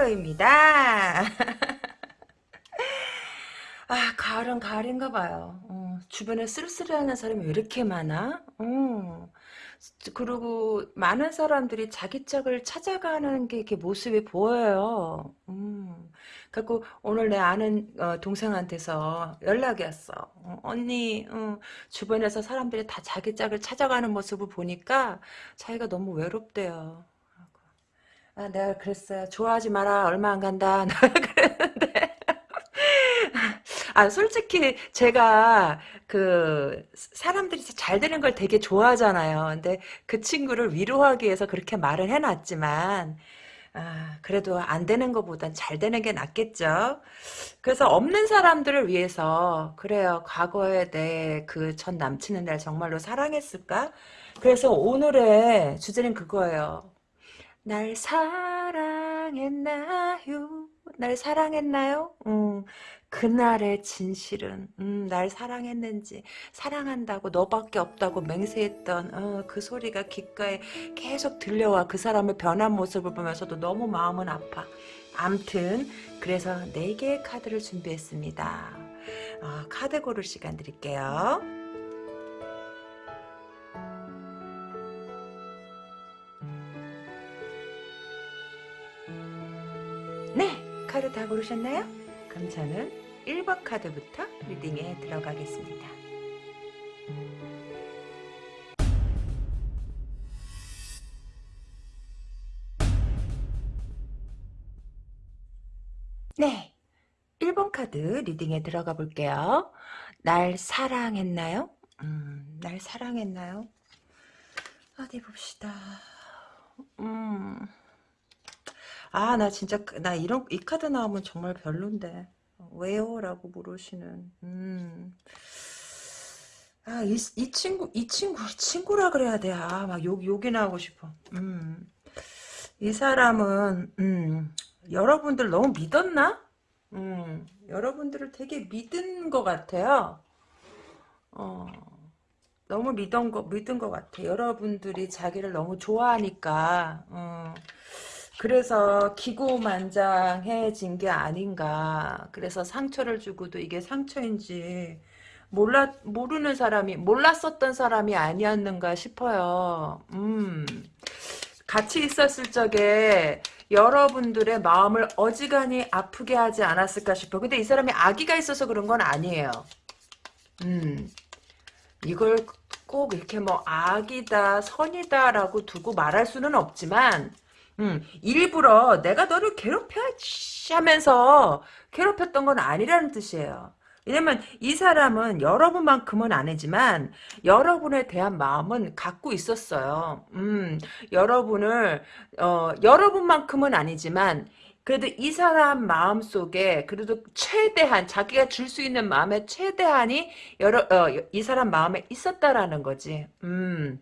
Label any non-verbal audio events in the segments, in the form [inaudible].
세상 이끈타로입니다. [laughs] 아 가을은 가을인가 봐요. 어, 주변에 쓸쓸해하는 사람이 왜 이렇게 많아? 어. 그리고 많은 사람들이 자기 짝을 찾아가는 게 이렇게 모습이 보여요. 음. 그래고 오늘 내 아는 어, 동생한테서 연락이 왔어. 어, 언니 어, 주변에서 사람들이 다 자기 짝을 찾아가는 모습을 보니까 자기가 너무 외롭대요. 아, 내가 그랬어요. 좋아하지 마라. 얼마 안 간다. [laughs] 아, 솔직히 제가 그 사람들이 잘 되는 걸 되게 좋아하잖아요. 근데 그 친구를 위로하기 위해서 그렇게 말을 해놨지만 아, 그래도 안 되는 것보단 잘 되는 게 낫겠죠. 그래서 없는 사람들을 위해서 그래요. 과거에 내 그 전 남친은 날 정말로 사랑했을까? 그래서 오늘의 주제는 그거예요. 날 사랑했나요? 날 사랑했나요? 음, 그날의 진실은 음, 날 사랑했는지 사랑한다고 너밖에 없다고 맹세했던 어, 그 소리가 귓가에 계속 들려와 그 사람의 변한 모습을 보면서도 너무 마음은 아파 암튼 그래서 4개의 카드를 준비했습니다 어, 카드 고를 시간 드릴게요 카드 다 고르셨나요? 그럼 저는 1번 카드부터 리딩에 들어가겠습니다. 네, 1번 카드 리딩에 들어가 볼게요. 날 사랑했나요? 음, 날 사랑했나요? 어디 봅시다. 음... 아, 나 진짜, 그, 나 이런, 이 카드 나오면 정말 별론데. 왜요? 라고 물으시는. 음. 아, 이, 이 친구, 이 친구, 친구라 그래야 돼. 아, 막 욕, 욕이나 하고 싶어. 음. 이 사람은, 음, 여러분들 너무 믿었나? 음, 여러분들을 되게 믿은 것 같아요. 어, 너무 믿은 거, 믿은 것 같아. 여러분들이 자기를 너무 좋아하니까, 어, 그래서 기고만장해진 게 아닌가. 그래서 상처를 주고도 이게 상처인지 몰라 모르는 사람이 몰랐었던 사람이 아니었는가 싶어요. 음. 같이 있었을 적에 여러분들의 마음을 어지간히 아프게 하지 않았을까 싶어. 근데 이 사람이 아기가 있어서 그런 건 아니에요. 음. 이걸 꼭 이렇게 뭐 악이다 선이다라고 두고 말할 수는 없지만 음, 일부러 내가 너를 괴롭혀 하면서 괴롭혔던 건 아니라는 뜻이에요. 왜냐면 이 사람은 여러분만큼은 아니지만 여러분에 대한 마음은 갖고 있었어요. 음, 여러분을 어, 여러분만큼은 아니지만 그래도 이 사람 마음 속에 그래도 최대한 자기가 줄 수 있는 마음의 최대한이 여러 어, 이 사람 마음에 있었다라는 거지. 음.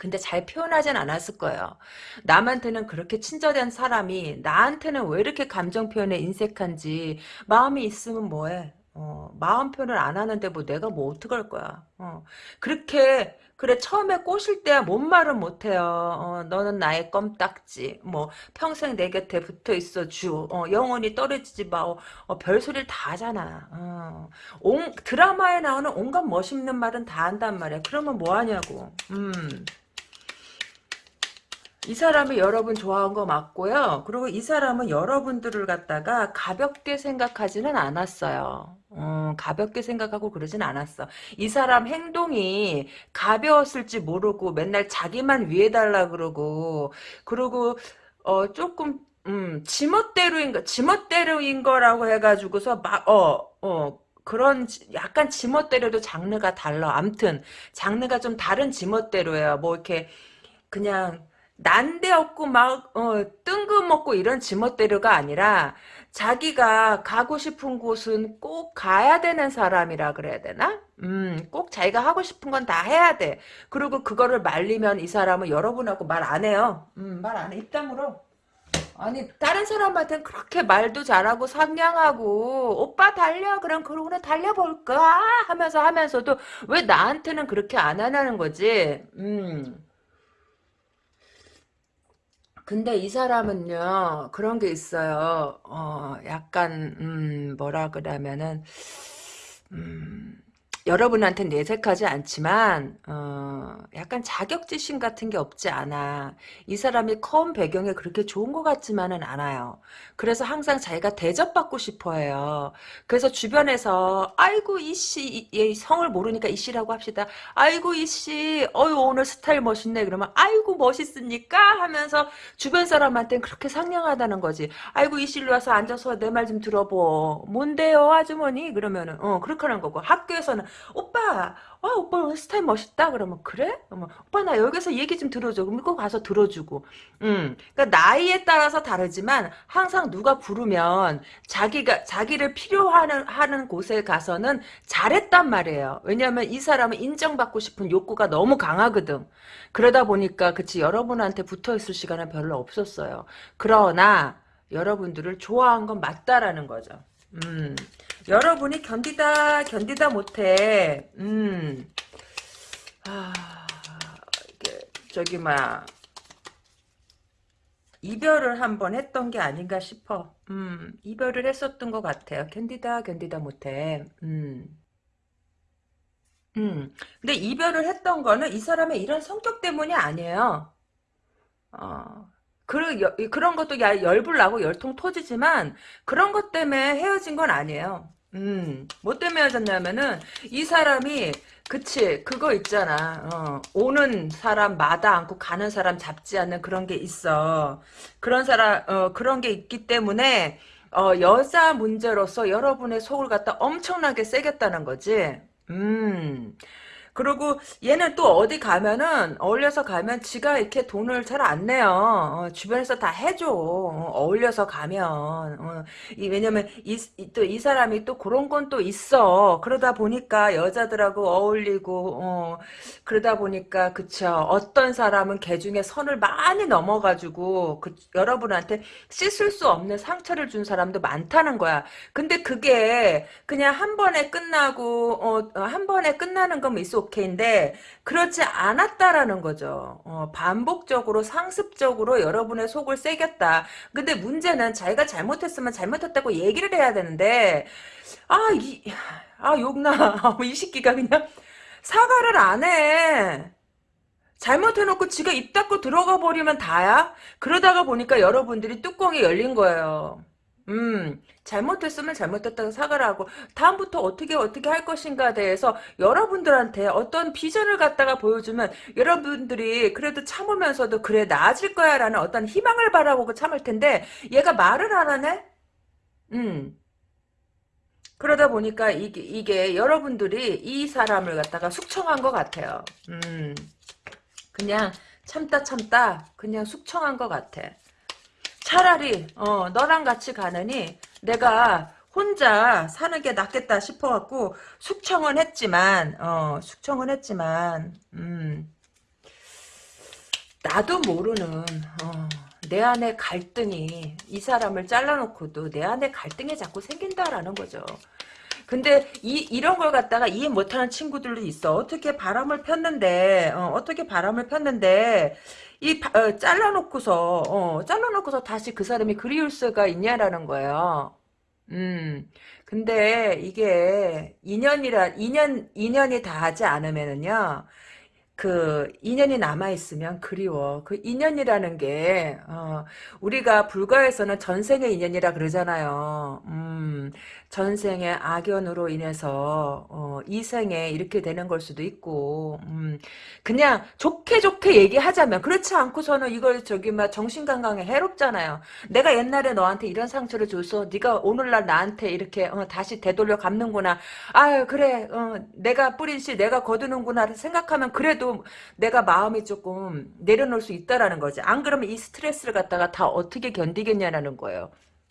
근데 잘 표현하진 않았을 거예요. 남한테는 그렇게 친절한 사람이 나한테는 왜 이렇게 감정 표현에 인색한지 마음이 있으면 뭐해. 어, 마음 표현을 안 하는데 뭐 내가 뭐 어떡할 거야. 어, 그렇게 그래 처음에 꼬실 때야 뭔 말은 못해요. 어, 너는 나의 껌딱지. 뭐 평생 내 곁에 붙어 있어 주. 어, 영원히 떨어지지 마. 어, 어, 별소리를 다 하잖아. 어. 온, 드라마에 나오는 온갖 멋있는 말은 다 한단 말이야. 그러면 뭐 하냐고. 음. 이 사람이 여러분 좋아한 거 맞고요. 그리고 이 사람은 여러분들을 갖다가 가볍게 생각하지는 않았어요. 음, 가볍게 생각하고 그러진 않았어. 이 사람 행동이 가벼웠을지 모르고 맨날 자기만 위해달라 그러고 그리고 어 조금 음, 지멋대로인 거 지멋대로인 거라고 해가지고서 막어어 어, 그런 약간 지멋대로도 장르가 달라. 암튼 장르가 좀 다른 지멋대로예요. 뭐 이렇게 그냥 난데없고 막 어, 뜬금없고 이런 지멋대로가 아니라 자기가 가고 싶은 곳은 꼭 가야 되는 사람이라 그래야 되나? 음, 꼭 자기가 하고 싶은 건 다 해야 돼. 그리고 그거를 말리면 이 사람은 여러분하고 말 안 해요. 음, 말 안 해. 입담으로. 아니 다른 사람한테는 그렇게 말도 잘하고 상냥하고 오빠 달려 그럼 그러고는 달려볼까 하면서 하면서도 왜 나한테는 그렇게 안 하냐는 거지 음 근데 이 사람은요, 그런 게 있어요. 어, 약간, 음, 뭐라 그러면은, 음, 여러분한테 내색하지 않지만 어, 약간 자격지심 같은 게 없지 않아. 이 사람이 커온 배경에 그렇게 좋은 것 같지만은 않아요. 그래서 항상 자기가 대접받고 싶어해요. 그래서 주변에서 아이고 이씨 얘 성을 모르니까 이씨라고 합시다. 아이고 이씨 어유 오늘 스타일 멋있네 그러면 아이고 멋있습니까 하면서 주변 사람한테는 그렇게 상냥하다는 거지. 아이고 이씨로 와서 앉아서 내 말 좀 들어보. 뭔데요 아주머니 그러면은 어 그렇게 하는 거고 학교에서는 오빠, 와 오빠 오늘 스타일 멋있다. 그러면 그래? 그러면 오빠 나 여기서 얘기 좀 들어줘. 그럼 꼭 가서 들어주고. 음, 그러니까 나이에 따라서 다르지만 항상 누가 부르면 자기가 자기를 필요하는 하는 곳에 가서는 잘했단 말이에요. 왜냐하면 이 사람은 인정받고 싶은 욕구가 너무 강하거든. 그러다 보니까 그치 여러분한테 붙어 있을 시간은 별로 없었어요. 그러나 여러분들을 좋아한 건 맞다라는 거죠. 음. 여러분이 견디다 견디다 못해. 음. 아, 저기 막 이별을 한번 했던 게 아닌가 싶어. 음, 이별을 했었던 것 같아요. 견디다 견디다 못해. 음. 음. 근데 이별을 했던 거는 이 사람의 이런 성격 때문이 아니에요. 어. 그, 여, 그런 것도 야, 열불 나고 열통 터지지만 그런 것 때문에 헤어진 건 아니에요. 음, 뭐 때문에 헤어졌냐면은 이 사람이 그치 그거 있잖아. 어, 오는 사람 마다 않고 가는 사람 잡지 않는 그런 게 있어. 그런 사람 어, 그런 게 있기 때문에 어, 여자 문제로서 여러분의 속을 갖다 엄청나게 새겼다는 거지. 음. 그리고 얘는 또 어디 가면은 어울려서 가면 지가 이렇게 돈을 잘 안 내요. 어, 주변에서 다 해줘. 어, 울려서 가면 어, 이, 왜냐면 또이 사람이 또 그런 건 또 있어. 그러다 보니까 여자들하고 어울리고 어, 그러다 보니까 그쵸. 어떤 사람은 개 중에 선을 많이 넘어가지고 그, 여러분한테 씻을 수 없는 상처를 준 사람도 많다는 거야. 근데 그게 그냥 한 번에 끝나고 어, 한 번에 끝나는 거면 있어. 오케이인데 그렇지 않았다라는 거죠. 어, 반복적으로 상습적으로 여러분의 속을 새겼다. 근데 문제는 자기가 잘못했으면 잘못했다고 얘기를 해야 되는데 아 이 아 욕나 [laughs] 이 새끼가 그냥 사과를 안 해. 잘못해놓고 지가 입 닫고 들어가 버리면 다야? 그러다가 보니까 여러분들이 뚜껑이 열린 거예요. 음, 잘못했으면 잘못했다고 사과를 하고 다음부터 어떻게 어떻게 할 것인가에 대해서 여러분들한테 어떤 비전을 갖다가 보여주면 여러분들이 그래도 참으면서도 그래 나아질 거야 라는 어떤 희망을 바라보고 참을 텐데 얘가 말을 안 하네? 음. 그러다 보니까 이게, 이게 여러분들이 이 사람을 갖다가 숙청한 것 같아요. 음. 그냥 참다 참다 그냥 숙청한 것 같아. 차라리 어, 너랑 같이 가느니 내가 혼자 사는 게 낫겠다 싶어갖고 숙청은 했지만 어, 숙청은 했지만 음, 나도 모르는 어, 내 안에 갈등이 이 사람을 잘라놓고도 내 안에 갈등이 자꾸 생긴다라는 거죠. 근데 이 이런 걸 갖다가 이해 못하는 친구들도 있어. 어떻게 바람을 폈는데 어, 떻게 바람을 폈는데 이 어, 잘라놓고서 어, 잘라놓고서 다시 그 사람이 그리울 수가 있냐라는 거예요. 음. 근데 이게 인연이라 인연 인연이 다 하지 않으면은요. 그 인연이 남아있으면 그리워. 그 인연이라는 게 어, 우리가 불가에서는 전생의 인연이라 그러잖아요. 음, 전생의 악연으로 인해서 어, 이 생에 이렇게 되는 걸 수도 있고 음, 그냥 좋게 좋게 얘기하자면 그렇지 않고서는 이걸 저기 막 정신건강에 해롭잖아요. 내가 옛날에 너한테 이런 상처를 줘서 네가 오늘날 나한테 이렇게 어, 다시 되돌려 갚는구나. 아유 그래 어, 내가 뿌린 씨 내가 거두는구나 생각하면 그래도 내가 마음이 조금 내려놓을 수 있다라는 거지. 안 그러면 이 스트레스를 갖다가 다 어떻게 견디겠냐라는 거예요.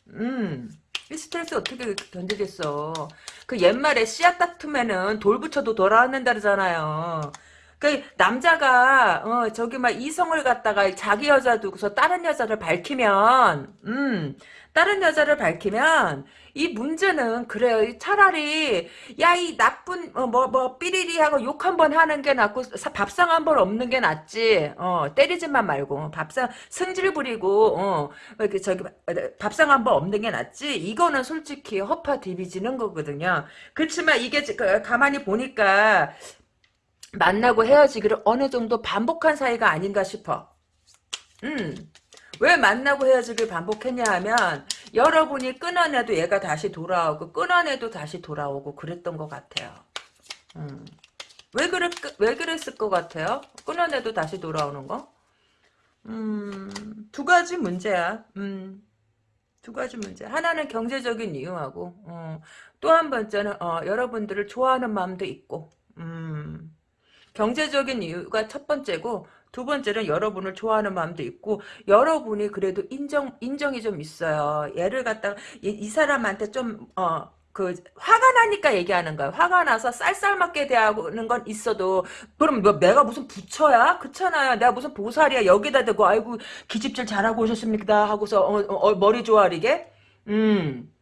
음. 이 스트레스 어떻게 견디겠어. 그 옛말에 씨앗 다툼에는 돌 붙여도 돌아왔는다 그러잖아요. 그 남자가 어 저기 막 이성을 갖다가 자기 여자 두고서 다른 여자를 밝히면 음 다른 여자를 밝히면 이 문제는 그래요. 차라리 야 이 나쁜 뭐뭐 뭐, 삐리리 하고 욕 한 번 하는 게 낫고 사- 밥상 한 번 없는 게 낫지. 어 때리지만 말고 밥상 승질 부리고 어 저기 밥상 한 번 없는 게 낫지. 이거는 솔직히 허파 디비지는 거거든요. 그렇지만 이게 그 가만히 보니까 만나고 헤어지기를 어느 정도 반복한 사이가 아닌가 싶어. 음. 왜 만나고 헤어지길 반복했냐 하면 여러분이 끊어내도 얘가 다시 돌아오고 끊어내도 다시 돌아오고 그랬던 것 같아요. 음. 왜 그랬 왜 그랬을 것 같아요? 끊어내도 다시 돌아오는 거? 음, 두 가지 문제야. 음, 두 가지 문제. 하나는 경제적인 이유하고, 어, 또한 번째는, 어, 여러분들을 좋아하는 마음도 있고, 음, 경제적인 이유가 첫 번째고, 두 번째는 여러분을 좋아하는 마음도 있고, 여러분이 그래도 인정, 인정이 좀 있어요. 얘를 갖다가, 이, 이 사람한테 좀, 어, 그, 화가 나니까 얘기하는 거야. 화가 나서 쌀쌀맞게 대하는 건 있어도, 그럼 뭐 내가 무슨 부처야? 그렇잖아요. 내가 무슨 보살이야. 여기다 대고, 아이고, 기집질 잘하고 오셨습니다. 하고서, 어, 어, 머리 조아리게? 음.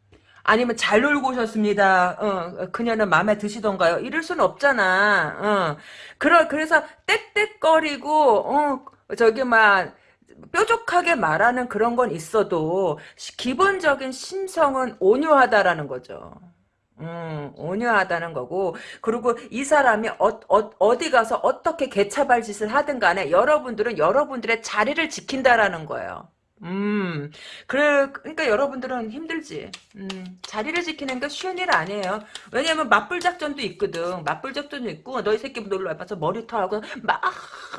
아니면 잘 놀고 오셨습니다. 어, 그녀는 마음에 드시던가요? 이럴 수는 없잖아. 어. 그러, 그래서 떽떽거리고, 어, 저기 막, 뾰족하게 말하는 그런 건 있어도, 시- 기본적인 심성은 온유하다라는 거죠. 음, 온유하다는 거고, 그리고 이 사람이 어, 어, 디 가서 어떻게 개차발 짓을 하든 간에 여러분들은 여러분들의 자리를 지킨다라는 거예요. 음, 그래, 그러니까 여러분들은 힘들지. 음, 자리를 지키는 게 쉬운 일 아니에요. 왜냐면 맞불 작전도 있거든. 맞불 작전도 있고, 너희 새끼 놀러 와봐서 머리털하고 막,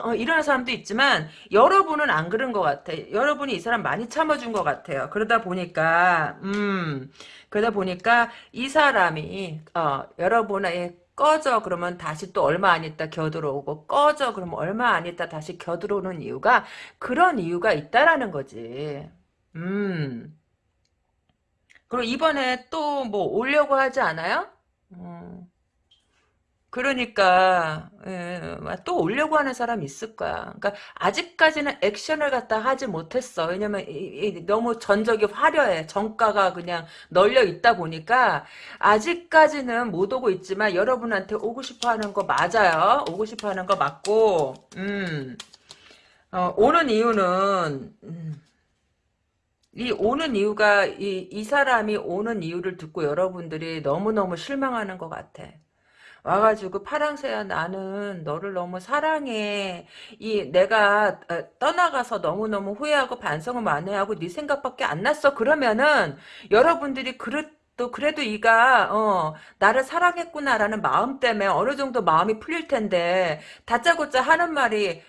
어, 이러는 사람도 있지만, 여러분은 안 그런 것 같아. 여러분이 이 사람 많이 참아준 것 같아요. 그러다 보니까, 음, 그러다 보니까 이 사람이, 어, 여러분의 꺼져 그러면 다시 또 얼마 안 있다 겨들어오고 꺼져 그러면 얼마 안 있다 다시 겨들어오는 이유가 그런 이유가 있다라는 거지. 음. 그리고 이번에 또 뭐 오려고 하지 않아요? 음. 그러니까 예, 또 오려고 하는 사람이 있을 거야. 그러니까 아직까지는 액션을 갖다 하지 못했어. 왜냐면 이, 이, 너무 전적이 화려해. 정가가 그냥 널려 있다 보니까 아직까지는 못 오고 있지만 여러분한테 오고 싶어 하는 거 맞아요. 오고 싶어 하는 거 맞고, 음, 어, 오는 이유는 음, 이 오는 이유가 이, 이 사람이 오는 이유를 듣고 여러분들이 너무너무 실망하는 것 같아. 와가지고 파랑새야 나는 너를 너무 사랑해. 이 내가 어, 떠나가서 너무너무 후회하고 반성을 많이 하고 네 생각밖에 안 났어. 그러면은 여러분들이 그릇 또 그래도 이가 어 나를 사랑했구나라는 마음 때문에 어느 정도 마음이 풀릴 텐데 다짜고짜 하는 말이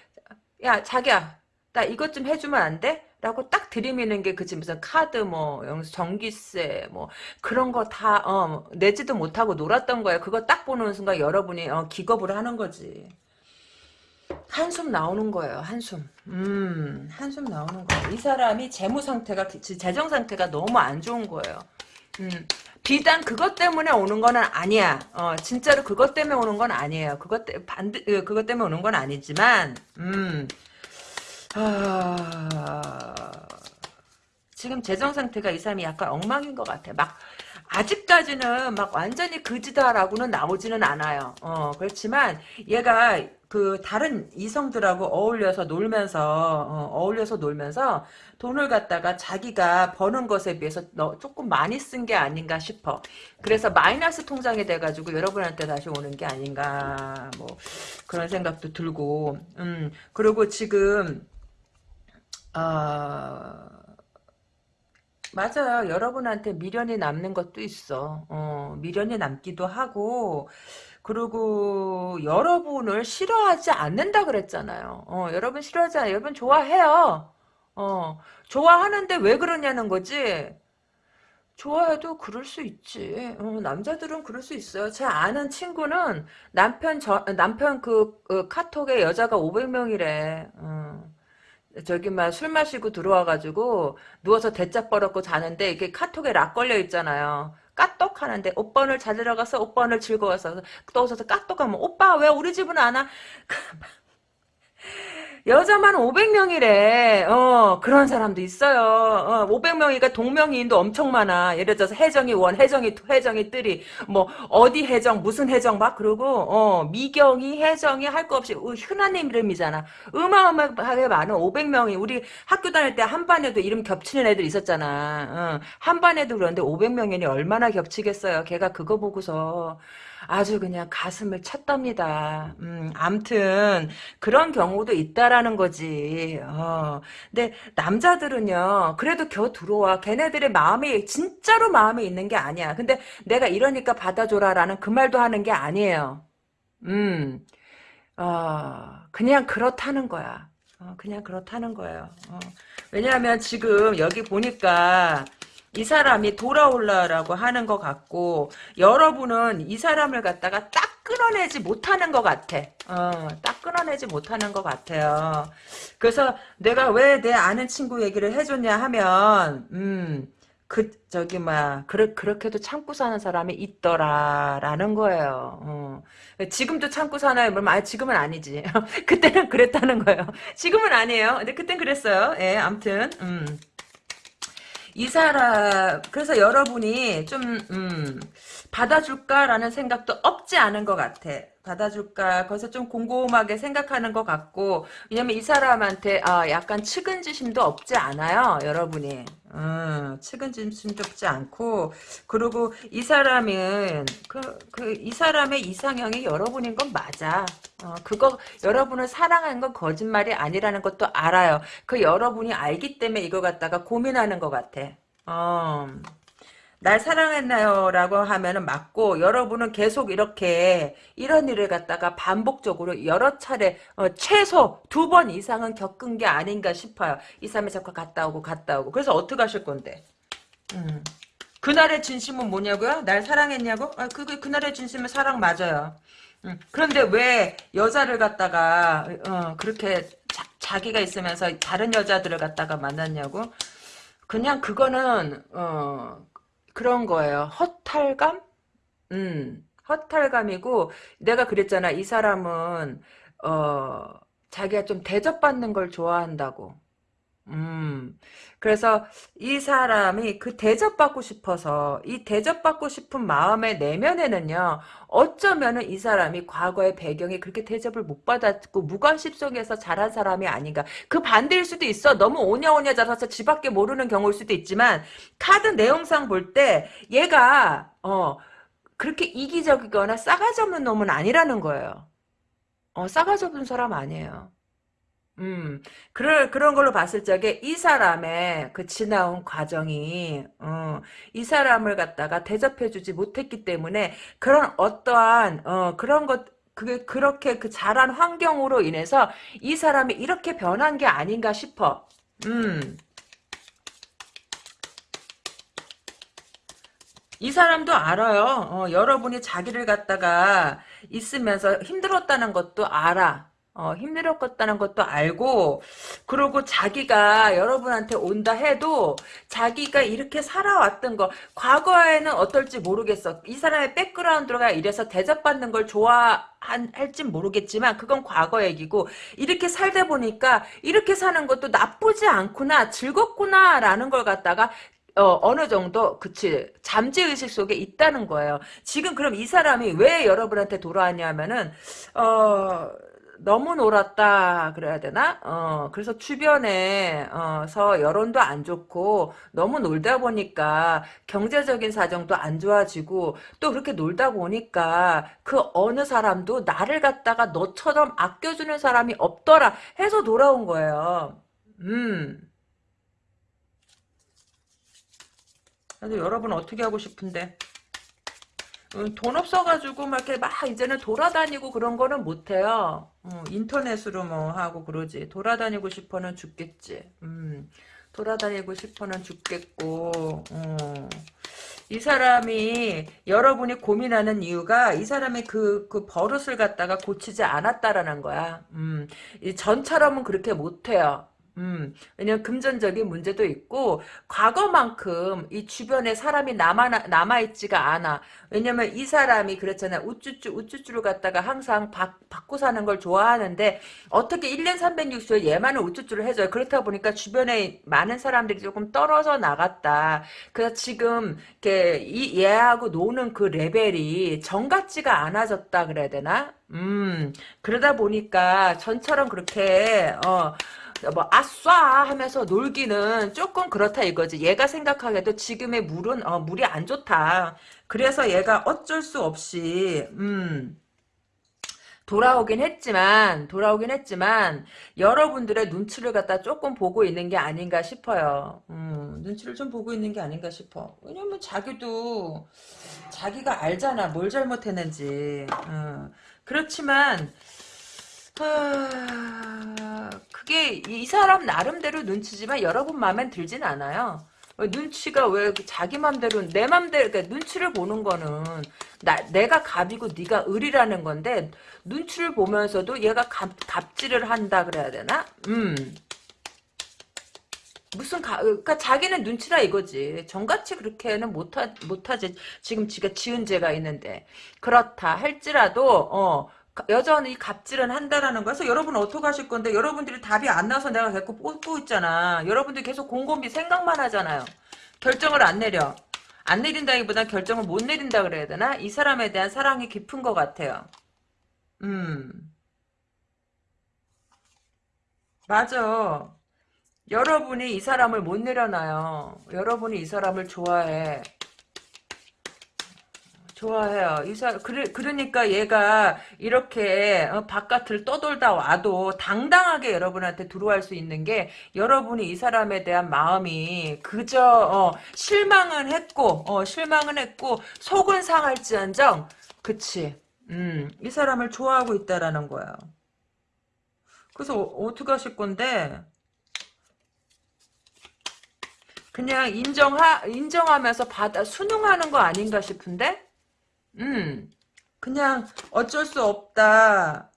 야 자기야 나 이것 좀 해주면 안 돼? 라고 딱 들이미는 게 그치 무슨 카드 뭐 전기세 뭐 그런 거 다 어, 내지도 못하고 놀았던 거예요. 그거 딱 보는 순간 여러분이 어, 기겁을 하는 거지. 한숨 나오는 거예요. 한숨. 음, 한숨 나오는 거예요. 이 사람이 재무 상태가 재정 상태가 너무 안 좋은 거예요. 음, 비단 그것 때문에 오는 거는 아니야. 어, 진짜로 그것 때문에 오는 건 아니에요. 그것 때 반드 어, 그것 때문에 오는 건 아니지만 음. 아... 지금 재정 상태가 이 사람이 약간 엉망인 것 같아. 막 아직까지는 막 완전히 그지다라고는 나오지는 않아요. 어, 그렇지만 얘가 그 다른 이성들하고 어울려서 놀면서 어, 울려서 놀면서 돈을 갖다가 자기가 버는 것에 비해서 조금 많이 쓴 게 아닌가 싶어. 그래서 마이너스 통장이 돼가지고 여러분한테 다시 오는 게 아닌가 뭐 그런 생각도 들고 음 그리고 지금 아, 맞아요. 여러분한테 미련이 남는 것도 있어. 어, 미련이 남기도 하고, 그리고 여러분을 싫어하지 않는다 그랬잖아요. 어, 여러분 싫어하지 않아요. 여러분 좋아해요. 어, 좋아하는데 왜 그러냐는 거지. 좋아해도 그럴 수 있지. 어, 남자들은 그럴 수 있어요. 제 아는 친구는 남편 저, 남편 그, 그 카톡에 여자가 500명이래. 어. 저기 막술 마시고 들어와가지고 누워서 대짝 벌었고 자는데 이게 카톡에 락 걸려 있잖아요. 까똑 하는데 오빠 오늘 잘 들어가서 오빠 오늘 즐거워서 또 오셔서 까똑 하면 오빠 왜 우리 집은 안 와? [laughs] 여자만 500명이래. 어, 그런 사람도 있어요. 어, 500명이니까 동명이인도 엄청 많아. 예를 들어서 해정이 one, 해정이 two, 해정이 three. 뭐, 어디 해정, 무슨 해정 막 그러고, 어, 미경이, 해정이 할 거 없이, 어, 흔한 이름이잖아. 어마어마하게 많은 500명이, 우리 학교 다닐 때 한 반에도 이름 겹치는 애들 있었잖아. 어, 한 반에도 그런데 500명이니 얼마나 겹치겠어요. 걔가 그거 보고서. 아주 그냥 가슴을 찼답니다. 음, 암튼 그런 경우도 있다라는 거지. 어. 근데 남자들은요. 그래도 겨 들어와. 걔네들의 마음이 진짜로 마음에 있는 게 아니야. 근데 내가 이러니까 받아줘라라는 그 말도 하는 게 아니에요. 음. 어, 그냥 그렇다는 거야. 어, 그냥 그렇다는 거예요. 어. 왜냐하면 지금 여기 보니까 이 사람이 돌아올라라고 하는 것 같고 여러분은 이 사람을 갖다가 딱 끊어내지 못하는 것 같아. 어, 딱 끊어내지 못하는 것 같아요. 그래서 내가 왜 내 아는 친구 얘기를 해줬냐 하면 음, 그 저기 뭐야 그렇 그렇게도 참고 사는 사람이 있더라라는 거예요. 어. 지금도 참고 사나요? 뭐, 아, 지금은 아니지. [laughs] 그때는 그랬다는 거예요. 지금은 아니에요. 근데 그땐 그랬어요. 예, 암튼 음. 이 사람 그래서 여러분이 좀 음, 받아줄까라는 생각도 없지 않은 것 같아. 받아줄까 거기서 좀 곰곰하게 생각하는 것 같고 왜냐면 이 사람한테 아, 약간 측은지심도 없지 않아요 여러분이 음, 측은지심도 없지 않고. 그리고 이 사람은 그, 그, 이 사람의 이상형이 여러분인 건 맞아. 어, 그거 여러분을 사랑하는 건 거짓말이 아니라는 것도 알아요. 그 여러분이 알기 때문에 이거 갖다가 고민하는 것 같아. 어. 날 사랑했나요? 라고 하면은 맞고 여러분은 계속 이렇게 이런 일을 갖다가 반복적으로 여러 차례 어, 최소 두 번 이상은 겪은 게 아닌가 싶어요. 이 사람이 자꾸 갔다 오고 갔다 오고 그래서 어떻게 하실 건데? 음. 그날의 진심은 뭐냐고요? 날 사랑했냐고? 아, 그, 그날의 진심은 사랑 맞아요. 음. 그런데 왜 여자를 갖다가 어, 그렇게 자, 기가 있으면서 다른 여자들을 갖다가 만났냐고? 그냥 그거는 어, 그런 거예요. 허탈감? 음, 허탈감이고, 내가 그랬잖아. 이 사람은, 어, 자기가 좀 대접받는 걸 좋아한다고. 음, 그래서 이 사람이 그 대접받고 싶어서 이 대접받고 싶은 마음의 내면에는요 어쩌면은 이 사람이 과거의 배경이 그렇게 대접을 못 받았고 무관심 속에서 자란 사람이 아닌가. 그 반대일 수도 있어. 너무 오냐오냐 자라서 지밖에 모르는 경우일 수도 있지만 카드 내용상 볼 때 얘가 어 그렇게 이기적이거나 싸가지 없는 놈은 아니라는 거예요. 어 싸가지 없는 사람 아니에요 음, 그런, 그런 걸로 봤을 적에 이 사람의 그 지나온 과정이, 어, 이 사람을 갖다가 대접해주지 못했기 때문에 그런 어떠한, 어, 그런 것, 그게 그렇게 그 자란 환경으로 인해서 이 사람이 이렇게 변한 게 아닌가 싶어. 음. 이 사람도 알아요. 어, 여러분이 자기를 갖다가 있으면서 힘들었다는 것도 알아. 어, 힘들었다는 것도 알고 그리고 자기가 여러분한테 온다 해도 자기가 이렇게 살아왔던 거 과거에는 어떨지 모르겠어 이 사람의 백그라운드가 이래서 대접받는 걸 좋아할진 모르겠지만 그건 과거 얘기고 이렇게 살다 보니까 이렇게 사는 것도 나쁘지 않구나 즐겁구나 라는 걸 갖다가 어, 어느 정도, 그치, 잠재의식 속에 있다는 거예요. 지금 그럼 이 사람이 왜 여러분한테 돌아왔냐면은, 어, 너무 놀았다 그래야 되나? 어 그래서 주변에서 여론도 안 좋고 너무 놀다 보니까 경제적인 사정도 안 좋아지고 또 그렇게 놀다 보니까 그 어느 사람도 나를 갖다가 너처럼 아껴주는 사람이 없더라 해서 돌아온 거예요. 음. 그래서 여러분 어떻게 하고 싶은데? 음, 돈 없어가지고 막 이렇게 막 이제는 돌아다니고 그런 거는 못해요. 어, 인터넷으로 뭐 하고 그러지. 돌아다니고 싶어는 죽겠지. 음, 돌아다니고 싶어는 죽겠고. 어. 이 사람이 여러분이 고민하는 이유가 이 사람의 그, 그 버릇을 갖다가 고치지 않았다라는 거야. 음, 전처럼은 그렇게 못해요. 음, 왜냐면 금전적인 문제도 있고 과거만큼 이 주변에 사람이 남아 남아있지가 않아. 왜냐면 이 사람이 그랬잖아. 우쭈쭈 우쭈쭈를 갖다가 항상 바, 받고 사는 걸 좋아하는데 어떻게 1년 360일 얘만은 우쭈쭈를 해줘요. 그렇다 보니까 주변에 많은 사람들이 조금 떨어져 나갔다. 그래서 지금 이렇게 이 얘하고 노는 그 레벨이 정 같지가 않아졌다 그래야 되나? 음 그러다 보니까 전처럼 그렇게 어. 뭐 아싸 하면서 놀기는 조금 그렇다 이거지. 얘가 생각하기에도 지금의 물은 어, 물이 안 좋다. 그래서 얘가 어쩔 수 없이 음 돌아오긴 했지만 돌아오긴 했지만 여러분들의 눈치를 갖다 조금 보고 있는 게 아닌가 싶어요. 음, 눈치를 좀 보고 있는 게 아닌가 싶어. 왜냐면 자기도 자기가 알잖아 뭘 잘못했는지. 음, 그렇지만 하... 그게 이 사람 나름대로 눈치지만 여러분 마음엔 들진 않아요. 눈치가 왜 자기 맘대로 내 맘대로 그러니까 눈치를 보는 거는 나, 내가 갑이고 네가 을이라는 건데 눈치를 보면서도 얘가 갑, 갑질을 한다 그래야 되나? 음. 무슨 가, 그러니까 자기는 눈치라 이거지. 정같이 그렇게는 못하 못하지. 지금 지가 지은 죄가 있는데 그렇다 할지라도 어 여전히 갑질은 한다라는 거에서 여러분 어떻게 하실 건데 여러분들이 답이 안 나와서 내가 계속 뽑고 있잖아. 여러분들이 계속 곰곰이 생각만 하잖아요. 결정을 안 내려. 안 내린다기보다 결정을 못 내린다 그래야 되나? 이 사람에 대한 사랑이 깊은 것 같아요. 음. 맞아. 여러분이 이 사람을 못 내려놔요. 여러분이 이 사람을 좋아해. 좋아해요. 이사 그래 그러니까 얘가 이렇게 어, 바깥을 떠돌다 와도 당당하게 여러분한테 들어갈 수 있는 게 여러분이 이 사람에 대한 마음이 그저 어, 실망은 했고 어, 실망은 했고 속은 상할지언정 그치. 음, 이 사람을 좋아하고 있다라는 거야. 그래서 어, 떻게 하실 건데? 그냥 인정하 인정하면서 받아 순응하는 거 아닌가 싶은데? 음, 그냥 어쩔 수 없다.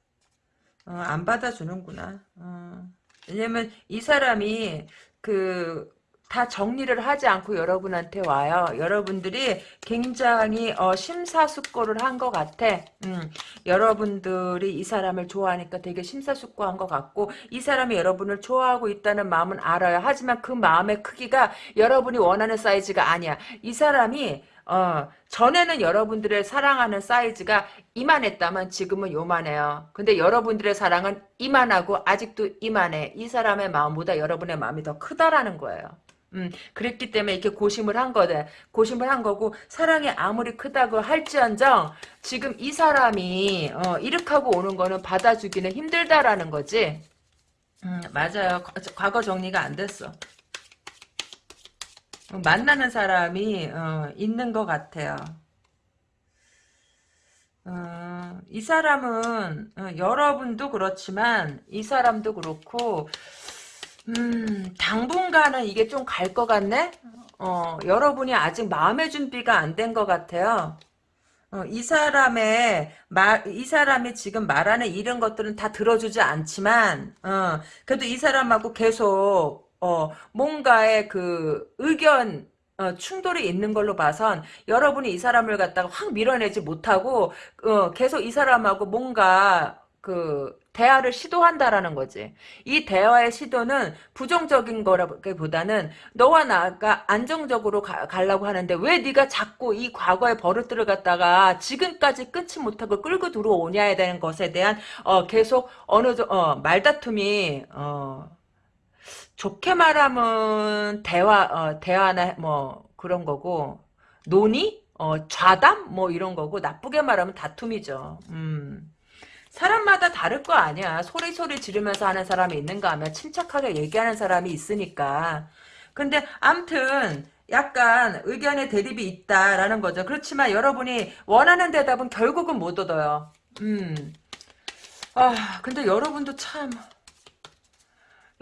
어, 안 받아주는구나. 어. 왜냐면 이 사람이 그 다 정리를 하지 않고 여러분한테 와요. 여러분들이 굉장히 어, 심사숙고를 한 것 같아. 음, 여러분들이 이 사람을 좋아하니까 되게 심사숙고한 것 같고 이 사람이 여러분을 좋아하고 있다는 마음은 알아요. 하지만 그 마음의 크기가 여러분이 원하는 사이즈가 아니야. 이 사람이 어, 전에는 여러분들의 사랑하는 사이즈가 이만했다면 지금은 요만해요. 근데 여러분들의 사랑은 이만하고 아직도 이만해. 이 사람의 마음보다 여러분의 마음이 더 크다라는 거예요. 음, 그랬기 때문에 이렇게 고심을 한 거다. 고심을 한 거고, 사랑이 아무리 크다고 할지언정, 지금 이 사람이, 어, 이렇게 하고 오는 거는 받아주기는 힘들다라는 거지. 음, 맞아요. 과거 정리가 안 됐어. 만나는 사람이 어, 있는 것 같아요. 어, 이 사람은 어, 여러분도 그렇지만 이 사람도 그렇고 음, 당분간은 이게 좀 갈 것 같네? 어, 여러분이 아직 마음의 준비가 안 된 것 같아요. 어, 이 사람의 말, 이 사람이 지금 말하는 이런 것들은 다 들어주지 않지만, 어, 그래도 이 사람하고 계속 어, 뭔가의 그 의견 어, 충돌이 있는 걸로 봐선 여러분이 이 사람을 갖다가 확 밀어내지 못하고 어, 계속 이 사람하고 뭔가 그 대화를 시도한다라는 거지. 이 대화의 시도는 부정적인 거라기보다는 너와 나가 안정적으로 가, 가려고 하는데 왜 네가 자꾸 이 과거의 버릇들을 갖다가 지금까지 끊지 못하고 끌고 들어오냐에 대한 것에 대한 어, 계속 어느 정 어, 말다툼이 어, 좋게 말하면 대화 어, 대화나 뭐 그런 거고 논의 어, 좌담 뭐 이런 거고 나쁘게 말하면 다툼이죠. 음. 사람마다 다를 거 아니야. 소리소리 지르면서 하는 사람이 있는가 하면 침착하게 얘기하는 사람이 있으니까. 근데 암튼 약간 의견의 대립이 있다라는 거죠. 그렇지만 여러분이 원하는 대답은 결국은 못 얻어요. 음. 아, 근데 여러분도 참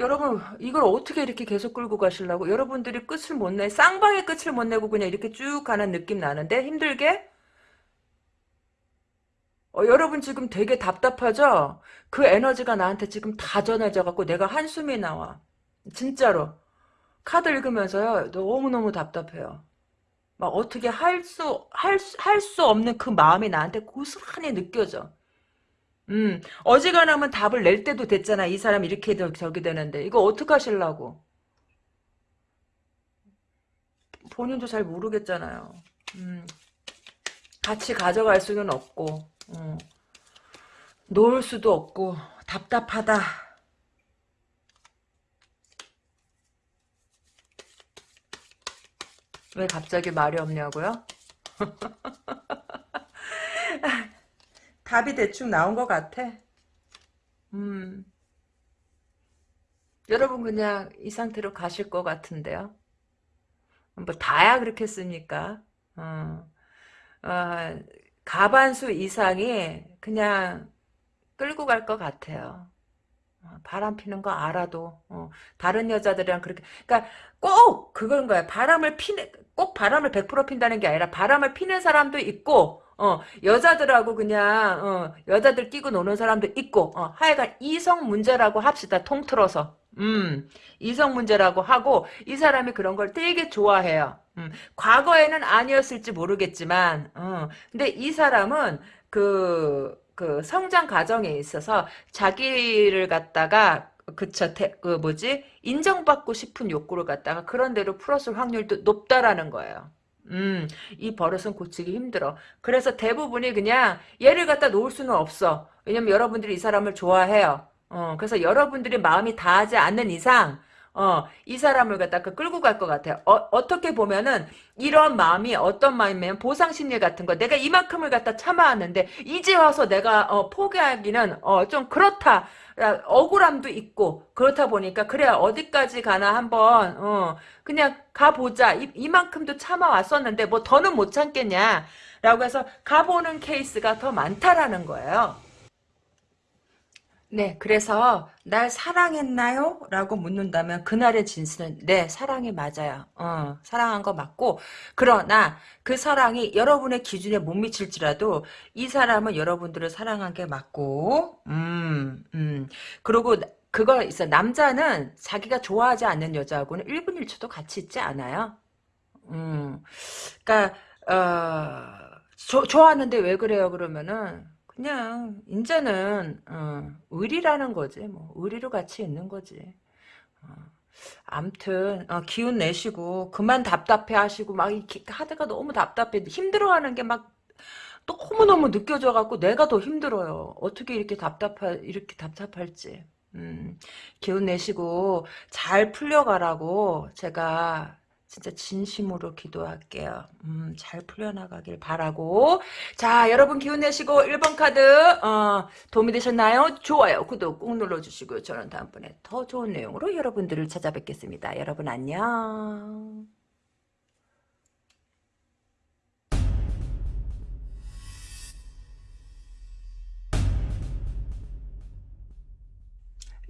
여러분 이걸 어떻게 이렇게 계속 끌고 가시려고 여러분들이 끝을 못 내 쌍방의 끝을 못 내고 그냥 이렇게 쭉 가는 느낌 나는데 힘들게 어, 여러분 지금 되게 답답하죠 그 에너지가 나한테 지금 다 전해져 갖고 내가 한숨이 나와 진짜로. 카드 읽으면서요. 너무너무 답답해요. 막 어떻게 할 수, 할, 수- 없는 그 마음이 나한테 고스란히 느껴져. 음, 어지간하면 답을 낼 때도 됐잖아. 이 사람 이렇게 되- 저기 되는데. 이거 어떡하실라고. 본인도 잘 모르겠잖아요. 음, 같이 가져갈 수는 없고, 음, 놓을 수도 없고, 답답하다. 왜 갑자기 말이 없냐고요? [laughs] 답이 대충 나온 것 같아. 음. 여러분 그냥 이 상태로 가실 것 같은데요. 뭐 다야 그렇겠습니까? 어. 어, 가반수 이상이 그냥 끌고 갈 것 같아요. 어, 바람 피는 거 알아도 어, 다른 여자들이랑 그렇게 그러니까 꼭 그건 거야. 바람을 피는 꼭 바람을 100% 핀다는 게 아니라 바람을 피는 사람도 있고 어, 여자들하고 그냥 어, 여자들 끼고 노는 사람도 있고 어, 하여간 이성 문제라고 합시다. 통틀어서 음, 이성 문제라고 하고 이 사람이 그런 걸 되게 좋아해요. 음, 과거에는 아니었을지 모르겠지만 어, 근데 이 사람은 그 그 성장 과정에 있어서 자기를 갖다가 그쵸 대- 그 뭐지 인정받고 싶은 욕구를 갖다가 그런 대로 풀었을 확률도 높다라는 거예요. 음, 이 버릇은 고치기 힘들어. 그래서 대부분이 그냥 얘를 갖다 놓을 수는 없어. 왜냐면 여러분들이 이 사람을 좋아해요. 어, 그래서 여러분들이 마음이 다하지 않는 이상, 어, 이 사람을 갖다가 끌고 갈 것 같아요. 어, 어떻게 보면은, 이런 마음이 어떤 마음이면 보상심리 같은 거. 내가 이만큼을 갖다 참아왔는데, 이제 와서 내가, 어, 포기하기는, 어, 좀 그렇다. 야, 억울함도 있고, 그렇다 보니까, 그래, 어디까지 가나 한번, 어, 그냥 가보자. 이, 이만큼도 참아왔었는데, 뭐 더는 못 참겠냐. 라고 해서 가보는 케이스가 더 많다라는 거예요. 네, 그래서 날 사랑했나요? 라고 묻는다면 그날의 진실은 네, 사랑이 맞아요. 어, 사랑한 거 맞고 그러나 그 사랑이 여러분의 기준에 못 미칠지라도 이 사람은 여러분들을 사랑한 게 맞고 음, 음. 그리고 그거 있어. 남자는 자기가 좋아하지 않는 여자하고는 1분 1초도 같이 있지 않아요. 음. 그러니까 어, 조- 좋아하는데 왜 그래요? 그러면은 그냥 이제는 어, 의리라는 거지. 뭐 의리로 같이 있는 거지. 어, 암튼 어, 기운 내시고 그만 답답해 하시고 막 이렇게 하다가 너무 답답해 힘들어하는 게막 너무너무 느껴져 갖고 내가 더 힘들어요. 어떻게 이렇게 답답할 이렇게 답답할지. 음, 기운 내시고 잘 풀려가라고 제가 진짜 진심으로 기도할게요. 음, 잘 풀려나가길 바라고. 자, 여러분 기운 내시고 1번 카드 어, 도움이 되셨나요? 좋아요. 구독 꾹 눌러주시고요. 저는 다음번에 더 좋은 내용으로 여러분들을 찾아뵙겠습니다. 여러분 안녕.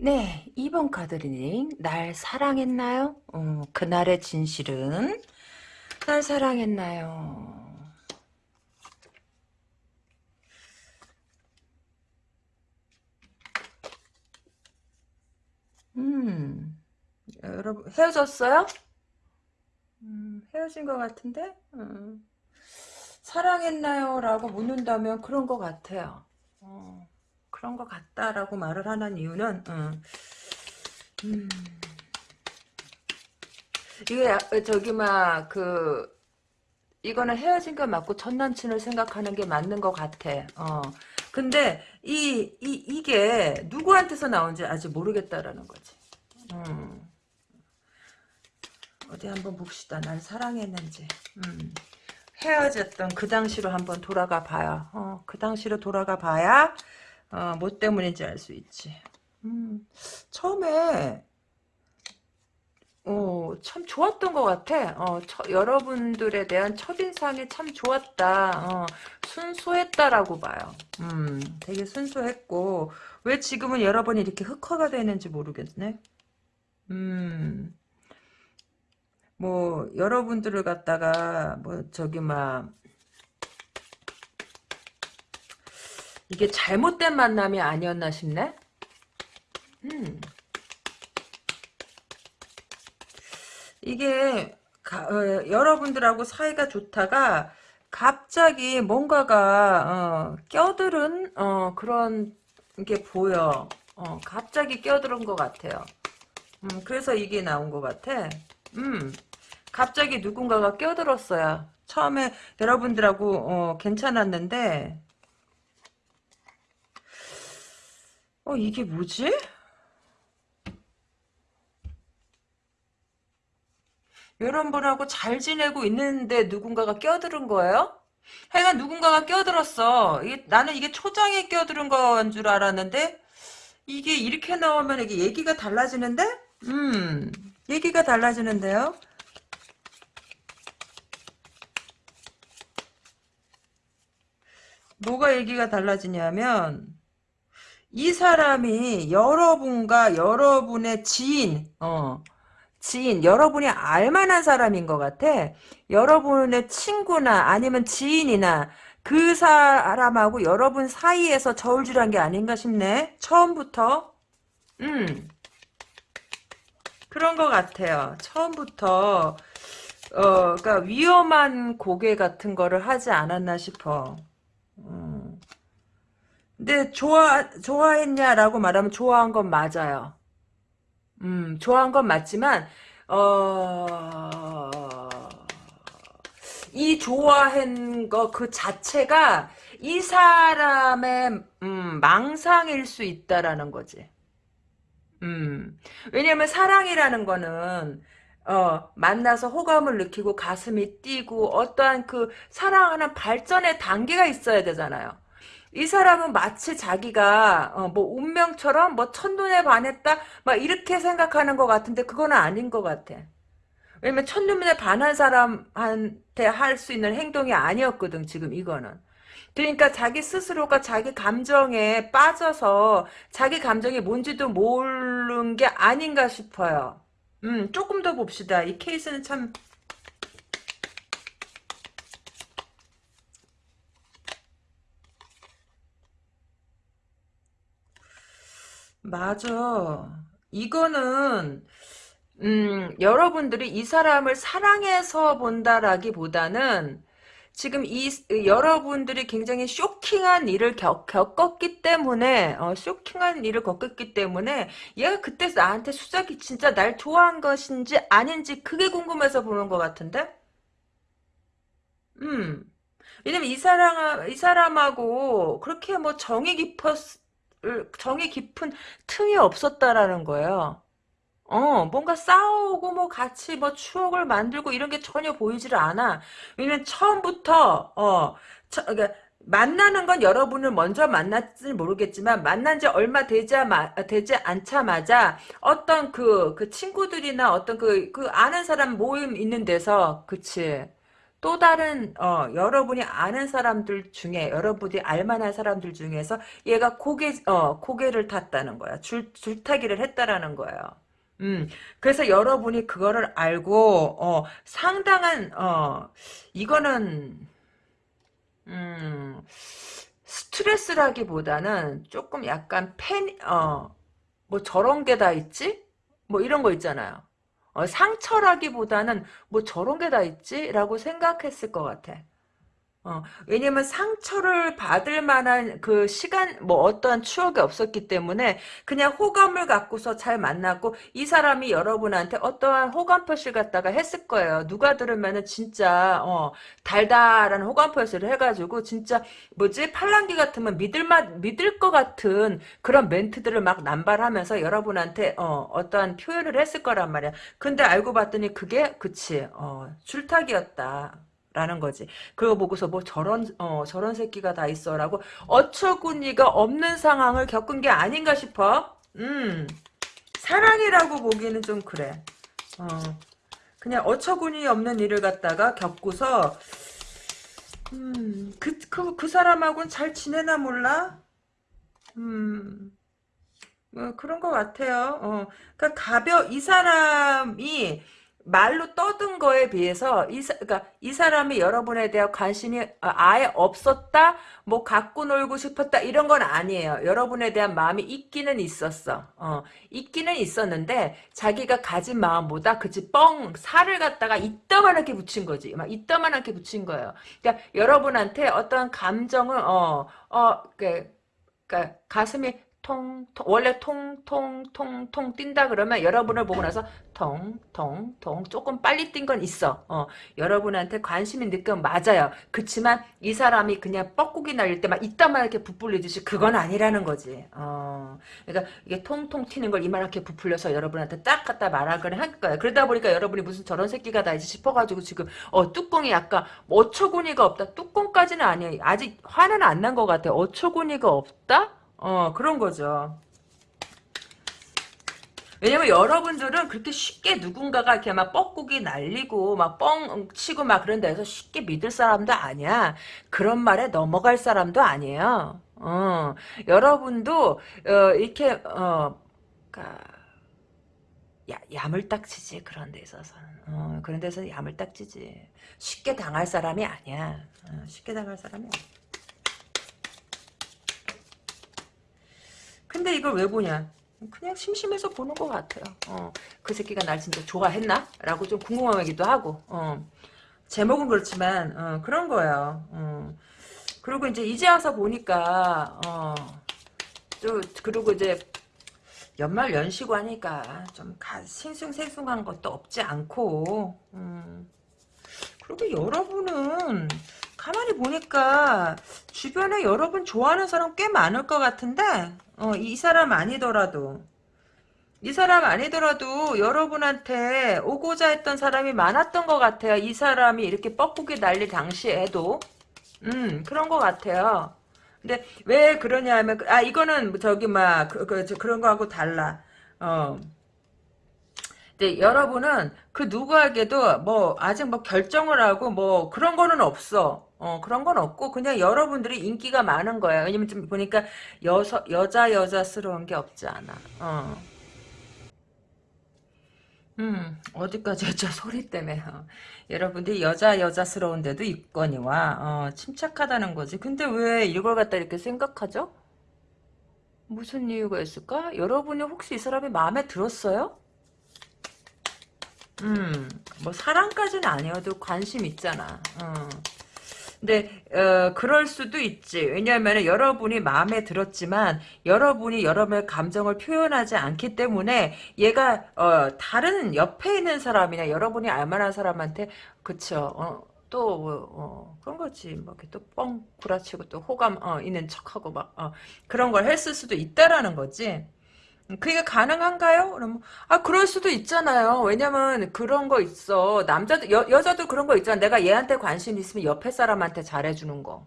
네, 2번 카드 reading. 날 사랑했나요? 어, 그날의 진실은 날 사랑했나요? 음, 여러분 헤어졌어요? 음, 헤어진 것 같은데? 음, 사랑했나요? 라고 묻는다면 그런 것 같아요. 어, 그런 것 같다라고 말을 하는 이유는 음, 음, 이게 야- 저기 막 그 이거는 헤어진 거 맞고 전 남친을 생각하는 게 맞는 것 같아. 어. 근데 이, 이 이게 누구한테서 나온지 아직 모르겠다라는 거지. 음. 어디 한번 봅시다. 날 사랑했는지. 음. 헤어졌던 그 당시로 한번 돌아가 봐요. 어, 그 당시로 돌아가 봐야 어, 뭐 때문인지 알 수 있지. 음. 처음에 어, 참 좋았던 것 같아. 어, 처- 여러분들에 대한 첫인상이 참 좋았다. 어, 순수했다라고 봐요. 음, 되게 순수했고, 왜 지금은 여러분이 이렇게 흑화가 되는지 모르겠네. 음, 뭐, 여러분들을 갖다가, 뭐, 저기, 막, 이게 잘못된 만남이 아니었나 싶네? 음, 이게 가, 어, 여러분들하고 사이가 좋다가 갑자기 뭔가가 어, 껴들은 어, 그런 게 보여. 어, 갑자기 껴들은 것 같아요. 음, 그래서 이게 나온 것 같아. 음, 갑자기 누군가가 껴들었어요. 처음에 여러분들하고 어, 괜찮았는데 어 이게 뭐지? 여러분하고 잘 지내고 있는데 누군가가 껴들은 거예요? 하여간 누군가가 껴들었어. 이게, 나는 이게 초장에 껴들은 건 줄 알았는데 이게 이렇게 나오면 이게 얘기가 달라지는데? 음, 얘기가 달라지는데요? 뭐가 얘기가 달라지냐면 이 사람이 여러분과 여러분의 지인, 어, 지인, 여러분이 알만한 사람인 것 같아. 여러분의 친구나 아니면 지인이나 그 사람하고 여러분 사이에서 저울질한 게 아닌가 싶네. 처음부터. 음. 그런 것 같아요. 처음부터 어, 그러니까 위험한 고개 같은 거를 하지 않았나 싶어. 음. 근데 좋아 좋아했냐라고 말하면 좋아한 건 맞아요. 음, 좋아한 건 맞지만 어. 이 좋아한 거 그 자체가 이 사람의 음, 망상일 수 있다라는 거지. 음. 왜냐면 사랑이라는 거는 어, 만나서 호감을 느끼고 가슴이 뛰고 어떠한 그 사랑하는 발전의 단계가 있어야 되잖아요. 이 사람은 마치 자기가 어, 뭐 운명처럼 뭐 첫눈에 반했다 막 이렇게 생각하는 것 같은데 그거는 아닌 것 같아. 왜냐면 첫눈에 반한 사람한테 할 수 있는 행동이 아니었거든 지금 이거는. 그러니까 자기 스스로가 자기 감정에 빠져서 자기 감정이 뭔지도 모르는 게 아닌가 싶어요. 음, 조금 더 봅시다. 이 케이스는 참 맞아. 이거는 음, 여러분들이 이 사람을 사랑해서 본다라기보다는 지금 이 여러분들이 굉장히 쇼킹한 일을 겪, 겪었기 때문에 어, 쇼킹한 일을 겪었기 때문에 얘가 그때 나한테 수작이 진짜 날 좋아한 것인지 아닌지 그게 궁금해서 보는 것 같은데 음 왜냐면 이 사람 이 사람하고 그렇게 뭐 정이 깊었 정이 깊은 틈이 없었다라는 거예요. 어, 뭔가 싸우고 뭐 같이 뭐 추억을 만들고 이런 게 전혀 보이지를 않아. 왜냐면 처음부터 어, 처, 그러니까 만나는 건 여러분을 먼저 만났지 모르겠지만 만난 지 얼마 되지, 되지 않자마자 어떤 그, 그 친구들이나 어떤 그, 그 아는 사람 모임 있는 데서 그치. 또 다른 어, 여러분이 아는 사람들 중에 여러분이 알만한 사람들 중에서 얘가 고개 어, 고개를 탔다는 거야. 줄 줄타기를 했다라는 거예요. 음, 그래서 여러분이 그거를 알고, 어, 상당한, 어, 이거는, 음, 스트레스라기보다는 조금 약간 팬, 어, 뭐 저런 게 다 있지? 뭐 이런 거 있잖아요. 어, 상처라기보다는 뭐 저런 게 다 있지? 라고 생각했을 것 같아. 어, 왜냐면 상처를 받을 만한 그 시간, 뭐 어떠한 추억이 없었기 때문에 그냥 호감을 갖고서 잘 만났고 이 사람이 여러분한테 어떠한 호감 표시를 갖다가 했을 거예요. 누가 들으면은 진짜, 어, 달달한 호감 표시를 해가지고 진짜 뭐지? 팔랑귀 같으면 믿을 맛, 믿을 것 같은 그런 멘트들을 막 남발하면서 여러분한테, 어, 어떠한 표현을 했을 거란 말이야. 근데 알고 봤더니 그게, 그치, 어, 줄타기였다. 라는 거지. 그거 보고서 뭐 저런 어 저런 새끼가 다 있어라고 어처구니가 없는 상황을 겪은 게 아닌가 싶어. 음 사랑이라고 보기에는 좀 그래. 어 그냥 어처구니 없는 일을 갖다가 겪고서 음 그 그, 그 사람하고는 잘 지내나 몰라. 음. 뭐 그런 것 같아요. 어, 그러니까 가벼 이 사람이 말로 떠든 거에 비해서 이, 사, 그러니까 이 사람이 여러분에 대한 관심이 아예 없었다, 뭐 갖고 놀고 싶었다 이런 건 아니에요. 여러분에 대한 마음이 있기는 있었어. 어, 있기는 있었는데 자기가 가진 마음보다 그치 뻥 살을 갖다가 이따만하게 붙인 거지. 막 이따만하게 붙인 거예요. 그러니까 여러분한테 어떤 감정을 어어 그, 그러니까 가슴이 통, 통 원래 통통통통 뛴다 그러면 여러분을 보고 나서 통통통 조금 빨리 뛴 건 있어. 어, 여러분한테 관심이 느끼면 맞아요. 그치만 이 사람이 그냥 뻐꾸기 날릴 때 막 이따만 이렇게 부풀리듯이 그건 아니라는 거지. 어, 그러니까 이게 통통 튀는 걸 이만하게 부풀려서 여러분한테 딱 갖다 말하거나 할 거야. 그러다 보니까 여러분이 무슨 저런 새끼가 다 이제 싶어가지고 지금 어 뚜껑이 약간 어처구니가 없다. 뚜껑까지는 아니에요. 아직 화는 안 난 것 같아. 어처구니가 없다? 어 그런 거죠. 왜냐면 여러분들은 그렇게 쉽게 누군가가 이렇게 막 뻐꾸기 날리고 막 뻥 치고 막 그런 데서 쉽게 믿을 사람도 아니야. 그런 말에 넘어갈 사람도 아니에요. 어, 여러분도 어, 이렇게 어, 그러니까 야, 야물딱지지 그런 데 있어서는 어, 그런 데서 야물딱지지 쉽게 당할 사람이 아니야 어, 쉽게 당할 사람이 아니야 근데 이걸 왜 보냐? 그냥 심심해서 보는 것 같아요. 어, 그 새끼가 날 진짜 좋아했나? 라고 좀 궁금하기도 하고. 어, 제목은 그렇지만 어, 그런 거예요. 어. 그리고 이제 이제 와서 보니까 어, 또 그리고 이제 연말 연시고 하니까 좀 가, 싱숭생숭한 것도 없지 않고 음. 그리고 여러분은 가만히 보니까 주변에 여러분 좋아하는 사람 꽤 많을 것 같은데 어, 이 사람 아니더라도 이 사람 아니더라도 여러분한테 오고자 했던 사람이 많았던 것 같아요. 이 사람이 이렇게 뻐꾸기 날릴 당시에도 음 그런 것 같아요. 근데 왜 그러냐 면 아 이거는 저기 막 그, 그, 그런 거하고 달라. 어. 근데 여러분은 그 누구에게도 뭐 아직 뭐 결정을 하고 뭐 그런 거는 없어. 어, 그런 건 없고, 그냥 여러분들이 인기가 많은 거야. 왜냐면 좀 보니까 여서, 여자, 여자스러운 게 없지 않아. 어. 음, 어디까지 했죠? [laughs] 소리 때문에. 어. 여러분들이 여자, 여자스러운 데도 있거니와, 어, 침착하다는 거지. 근데 왜 이걸 갖다 이렇게 생각하죠? 무슨 이유가 있을까? 여러분이 혹시 이 사람이 마음에 들었어요? 음, 뭐, 사랑까지는 아니어도 관심 있잖아. 어. 근데 어, 그럴 수도 있지. 왜냐하면 여러분이 마음에 들었지만 여러분이 여러분의 감정을 표현하지 않기 때문에 얘가 어, 다른 옆에 있는 사람이나 여러분이 알만한 사람한테 그쵸. 어, 또 어, 그런 거지. 뭐 이렇게 또 뻥 구라치고 또 호감 어, 있는 척하고 막 어, 그런 걸 했을 수도 있다라는 거지. 그게 가능한가요? 그러면 아 그럴 수도 있잖아요. 왜냐면 그런 거 있어. 남자도 여, 여자도 그런 거 있잖아. 내가 얘한테 관심 있으면 옆에 사람한테 잘해주는 거.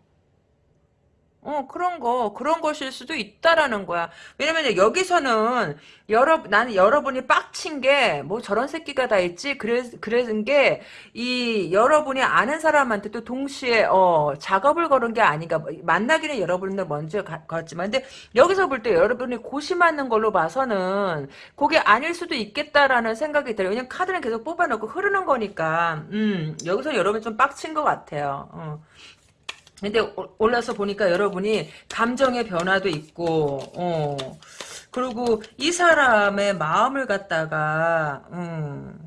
어, 그런 거, 그런 것일 수도 있다라는 거야. 왜냐면 여기서는 여러, 나는 여러분이 빡친 게, 뭐 저런 새끼가 다 있지? 그래, 그런 게, 이, 여러분이 아는 사람한테도 동시에, 어, 작업을 걸은 게 아닌가. 뭐, 만나기는 여러분들 먼저 가, 갔지만, 근데 여기서 볼 때 여러분이 고심하는 걸로 봐서는, 그게 아닐 수도 있겠다라는 생각이 들어요. 왜냐면 카드는 계속 뽑아놓고 흐르는 거니까, 음, 여기서 여러분 좀 빡친 것 같아요. 어. 근데 올라서 보니까 여러분이 감정의 변화도 있고 어 그리고 이 사람의 마음을 갖다가 음,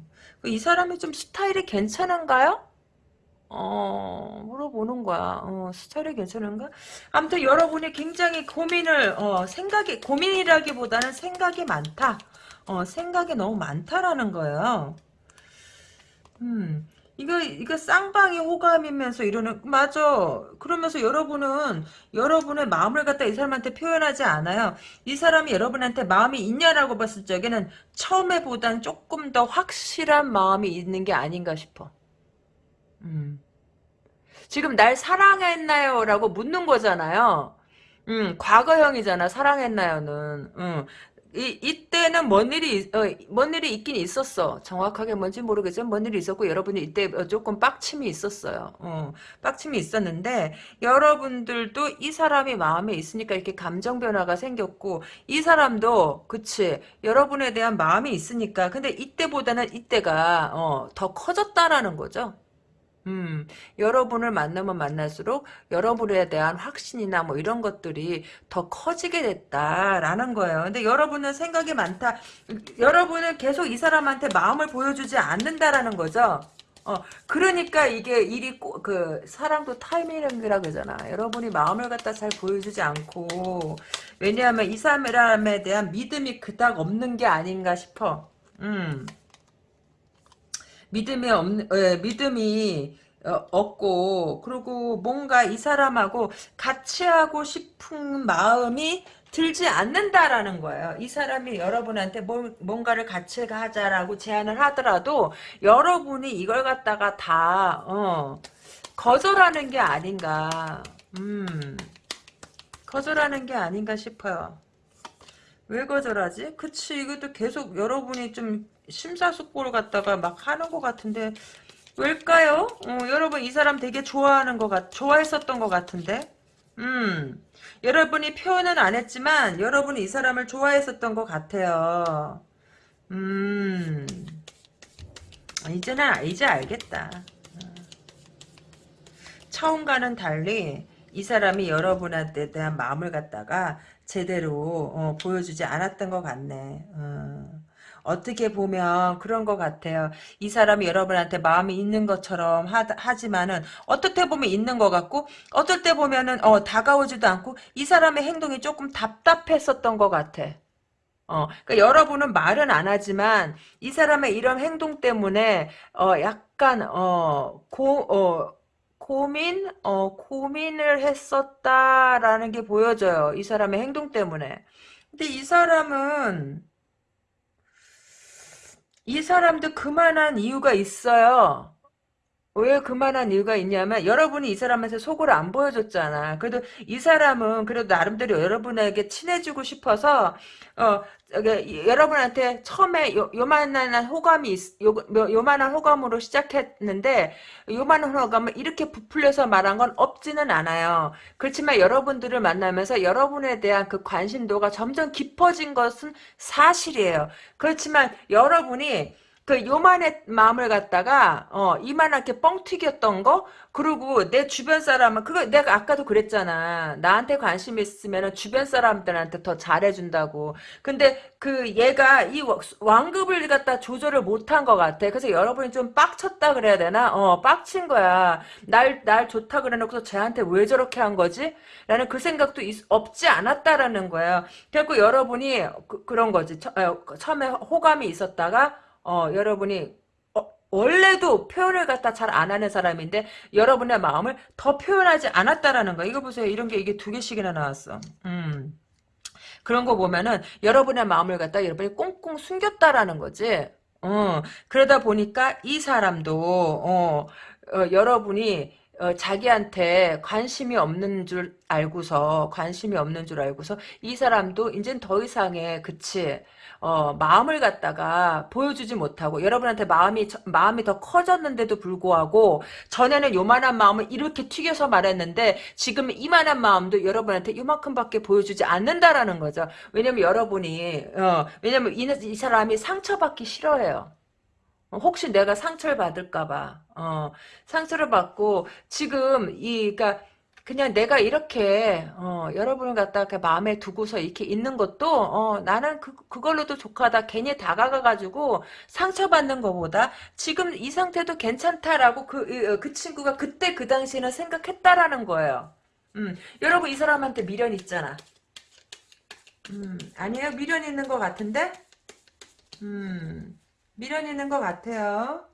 이 사람이 좀 스타일이 괜찮은가요? 어, 물어보는 거야. 어, 스타일이 괜찮은가? 아무튼 여러분이 굉장히 고민을, 어, 생각이, 고민이라기보다는 생각이 많다. 어, 생각이 너무 많다라는 거예요. 음, 이거 이거 쌍방이 호감이면서 이러는 맞아. 그러면서 여러분은 여러분의 마음을 갖다 이 사람한테 표현하지 않아요. 이 사람이 여러분한테 마음이 있냐라고 봤을 적에는 처음에 보단 조금 더 확실한 마음이 있는 게 아닌가 싶어. 음. 지금 날 사랑했나요? 라고 묻는 거잖아요. 음, 과거형이잖아, 사랑했나요는. 음, 이, 이때는 뭔 일이, 어, 뭔 일이 있긴 있었어. 정확하게 뭔지 모르겠지만, 뭔 일이 있었고, 여러분이 이때 조금 빡침이 있었어요. 어, 빡침이 있었는데, 여러분들도 이 사람이 마음에 있으니까 이렇게 감정 변화가 생겼고, 이 사람도, 그치, 여러분에 대한 마음이 있으니까, 근데 이때보다는 이때가, 어, 더 커졌다라는 거죠. 음, 여러분을 만나면 만날수록 여러분에 대한 확신이나 뭐 이런 것들이 더 커지게 됐다라는 거예요. 근데 여러분은 생각이 많다. 여러분은 계속 이 사람한테 마음을 보여주지 않는다라는 거죠. 어, 그러니까 이게 일이 꼬, 그 사랑도 타이밍이라 그러잖아. 여러분이 마음을 갖다 잘 보여주지 않고 왜냐하면 이 사람에 대한 믿음이 그닥 없는 게 아닌가 싶어. 음. 믿음이 없는 에, 믿음이 어, 없고 그리고 뭔가 이 사람하고 같이 하고 싶은 마음이 들지 않는다라는 거예요. 이 사람이 여러분한테 뭘, 뭔가를 같이 하자라고 제안을 하더라도 여러분이 이걸 갖다가 다 어, 거절하는 게 아닌가. 음, 거절하는 게 아닌가 싶어요. 왜 거절하지? 그치 이것도 계속 여러분이 좀 심사숙고를 갖다가 막 하는 것 같은데 왜일까요? 어, 여러분 이 사람 되게 좋아하는 것 같, 좋아했었던 것 같은데 음 여러분이 표현은 안 했지만 여러분이 이 사람을 좋아했었던 것 같아요 음 이제는 이제 알겠다 처음과는 달리 이 사람이 여러분한테 대한 마음을 갖다가 제대로 어, 보여주지 않았던 것 같네 어. 어떻게 보면 그런 것 같아요. 이 사람이 여러분한테 마음이 있는 것처럼 하, 지만은 때 보면 있는 것 같고 어떨 때 보면은 어, 다가오지도 않고 이 사람의 행동이 조금 답답했었던 것 같아. 어, 그러니까 여러분은 말은 안 하지만 이 사람의 이런 행동 때문에 어, 약간 어, 고, 어, 고민, 어, 고민을 했었다라는 게 보여져요. 이 사람의 행동 때문에. 근데 이 사람은 이 사람도 그만한 이유가 있어요. 왜 그만한 이유가 있냐면 여러분이 이 사람한테 속을 안 보여줬잖아. 그래도 이 사람은 그래도 나름대로 여러분에게 친해지고 싶어서 어 여러분한테 처음에 요, 요만한 호감이 있, 요, 요만한 호감으로 시작했는데 요만한 호감을 이렇게 부풀려서 말한 건 없지는 않아요. 그렇지만 여러분들을 만나면서 여러분에 대한 그 관심도가 점점 깊어진 것은 사실이에요. 그렇지만 여러분이 그 요만의 마음을 갖다가 어 이만하게 뻥 튀겼던 거? 그리고 내 주변 사람은 그거 내가 아까도 그랬잖아. 나한테 관심 있으면 주변 사람들한테 더 잘해준다고. 근데 그 얘가 이 왕급을 갖다 조절을 못한 것 같아. 그래서 여러분이 좀 빡쳤다 그래야 되나? 어 빡친 거야. 날 날 좋다 그래놓고 쟤한테 왜 저렇게 한 거지? 라는 그 생각도 있, 없지 않았다라는 거예요 결국 여러분이 그, 런 거지. 처, 어, 처음에 호감이 있었다가 어, 여러분이 어, 원래도 표현을 갖다 잘 안 하는 사람인데 여러분의 마음을 더 표현하지 않았다라는 거. 이거 보세요. 이런 게 이게 두 개씩이나 나왔어. 음. 그런 거 보면은 여러분의 마음을 갖다 여러분이 꽁꽁 숨겼다라는 거지. 어, 그러다 보니까 이 사람도 어, 어 여러분이 어, 자기한테 관심이 없는 줄 알고서 관심이 없는 줄 알고서 이 사람도 이젠 더 이상의 그치 어, 마음을 갖다가 보여주지 못하고 여러분한테 마음이 마음이 더 커졌는데도 불구하고 전에는 요만한 마음을 이렇게 튀겨서 말했는데 지금 이만한 마음도 여러분한테 요만큼밖에 보여주지 않는다라는 거죠. 왜냐면 여러분이 어, 왜냐면 이, 이 사람이 상처받기 싫어해요. 혹시 내가 상처를 받을까봐 어, 상처를 받고 지금 이 그러니까 그냥 내가 이렇게 어, 여러분을 갖다가 마음에 두고서 이렇게 있는 것도 어, 나는 그, 그걸로도 족하다 괜히 다가가가지고 상처받는 것보다 지금 이 상태도 괜찮다라고 그, 그 친구가 그때 그 당시에는 생각했다라는 거예요. 음, 여러분 이 사람한테 미련 있잖아. 음, 아니에요? 미련 있는 것 같은데? 음, 있는 것 같아요.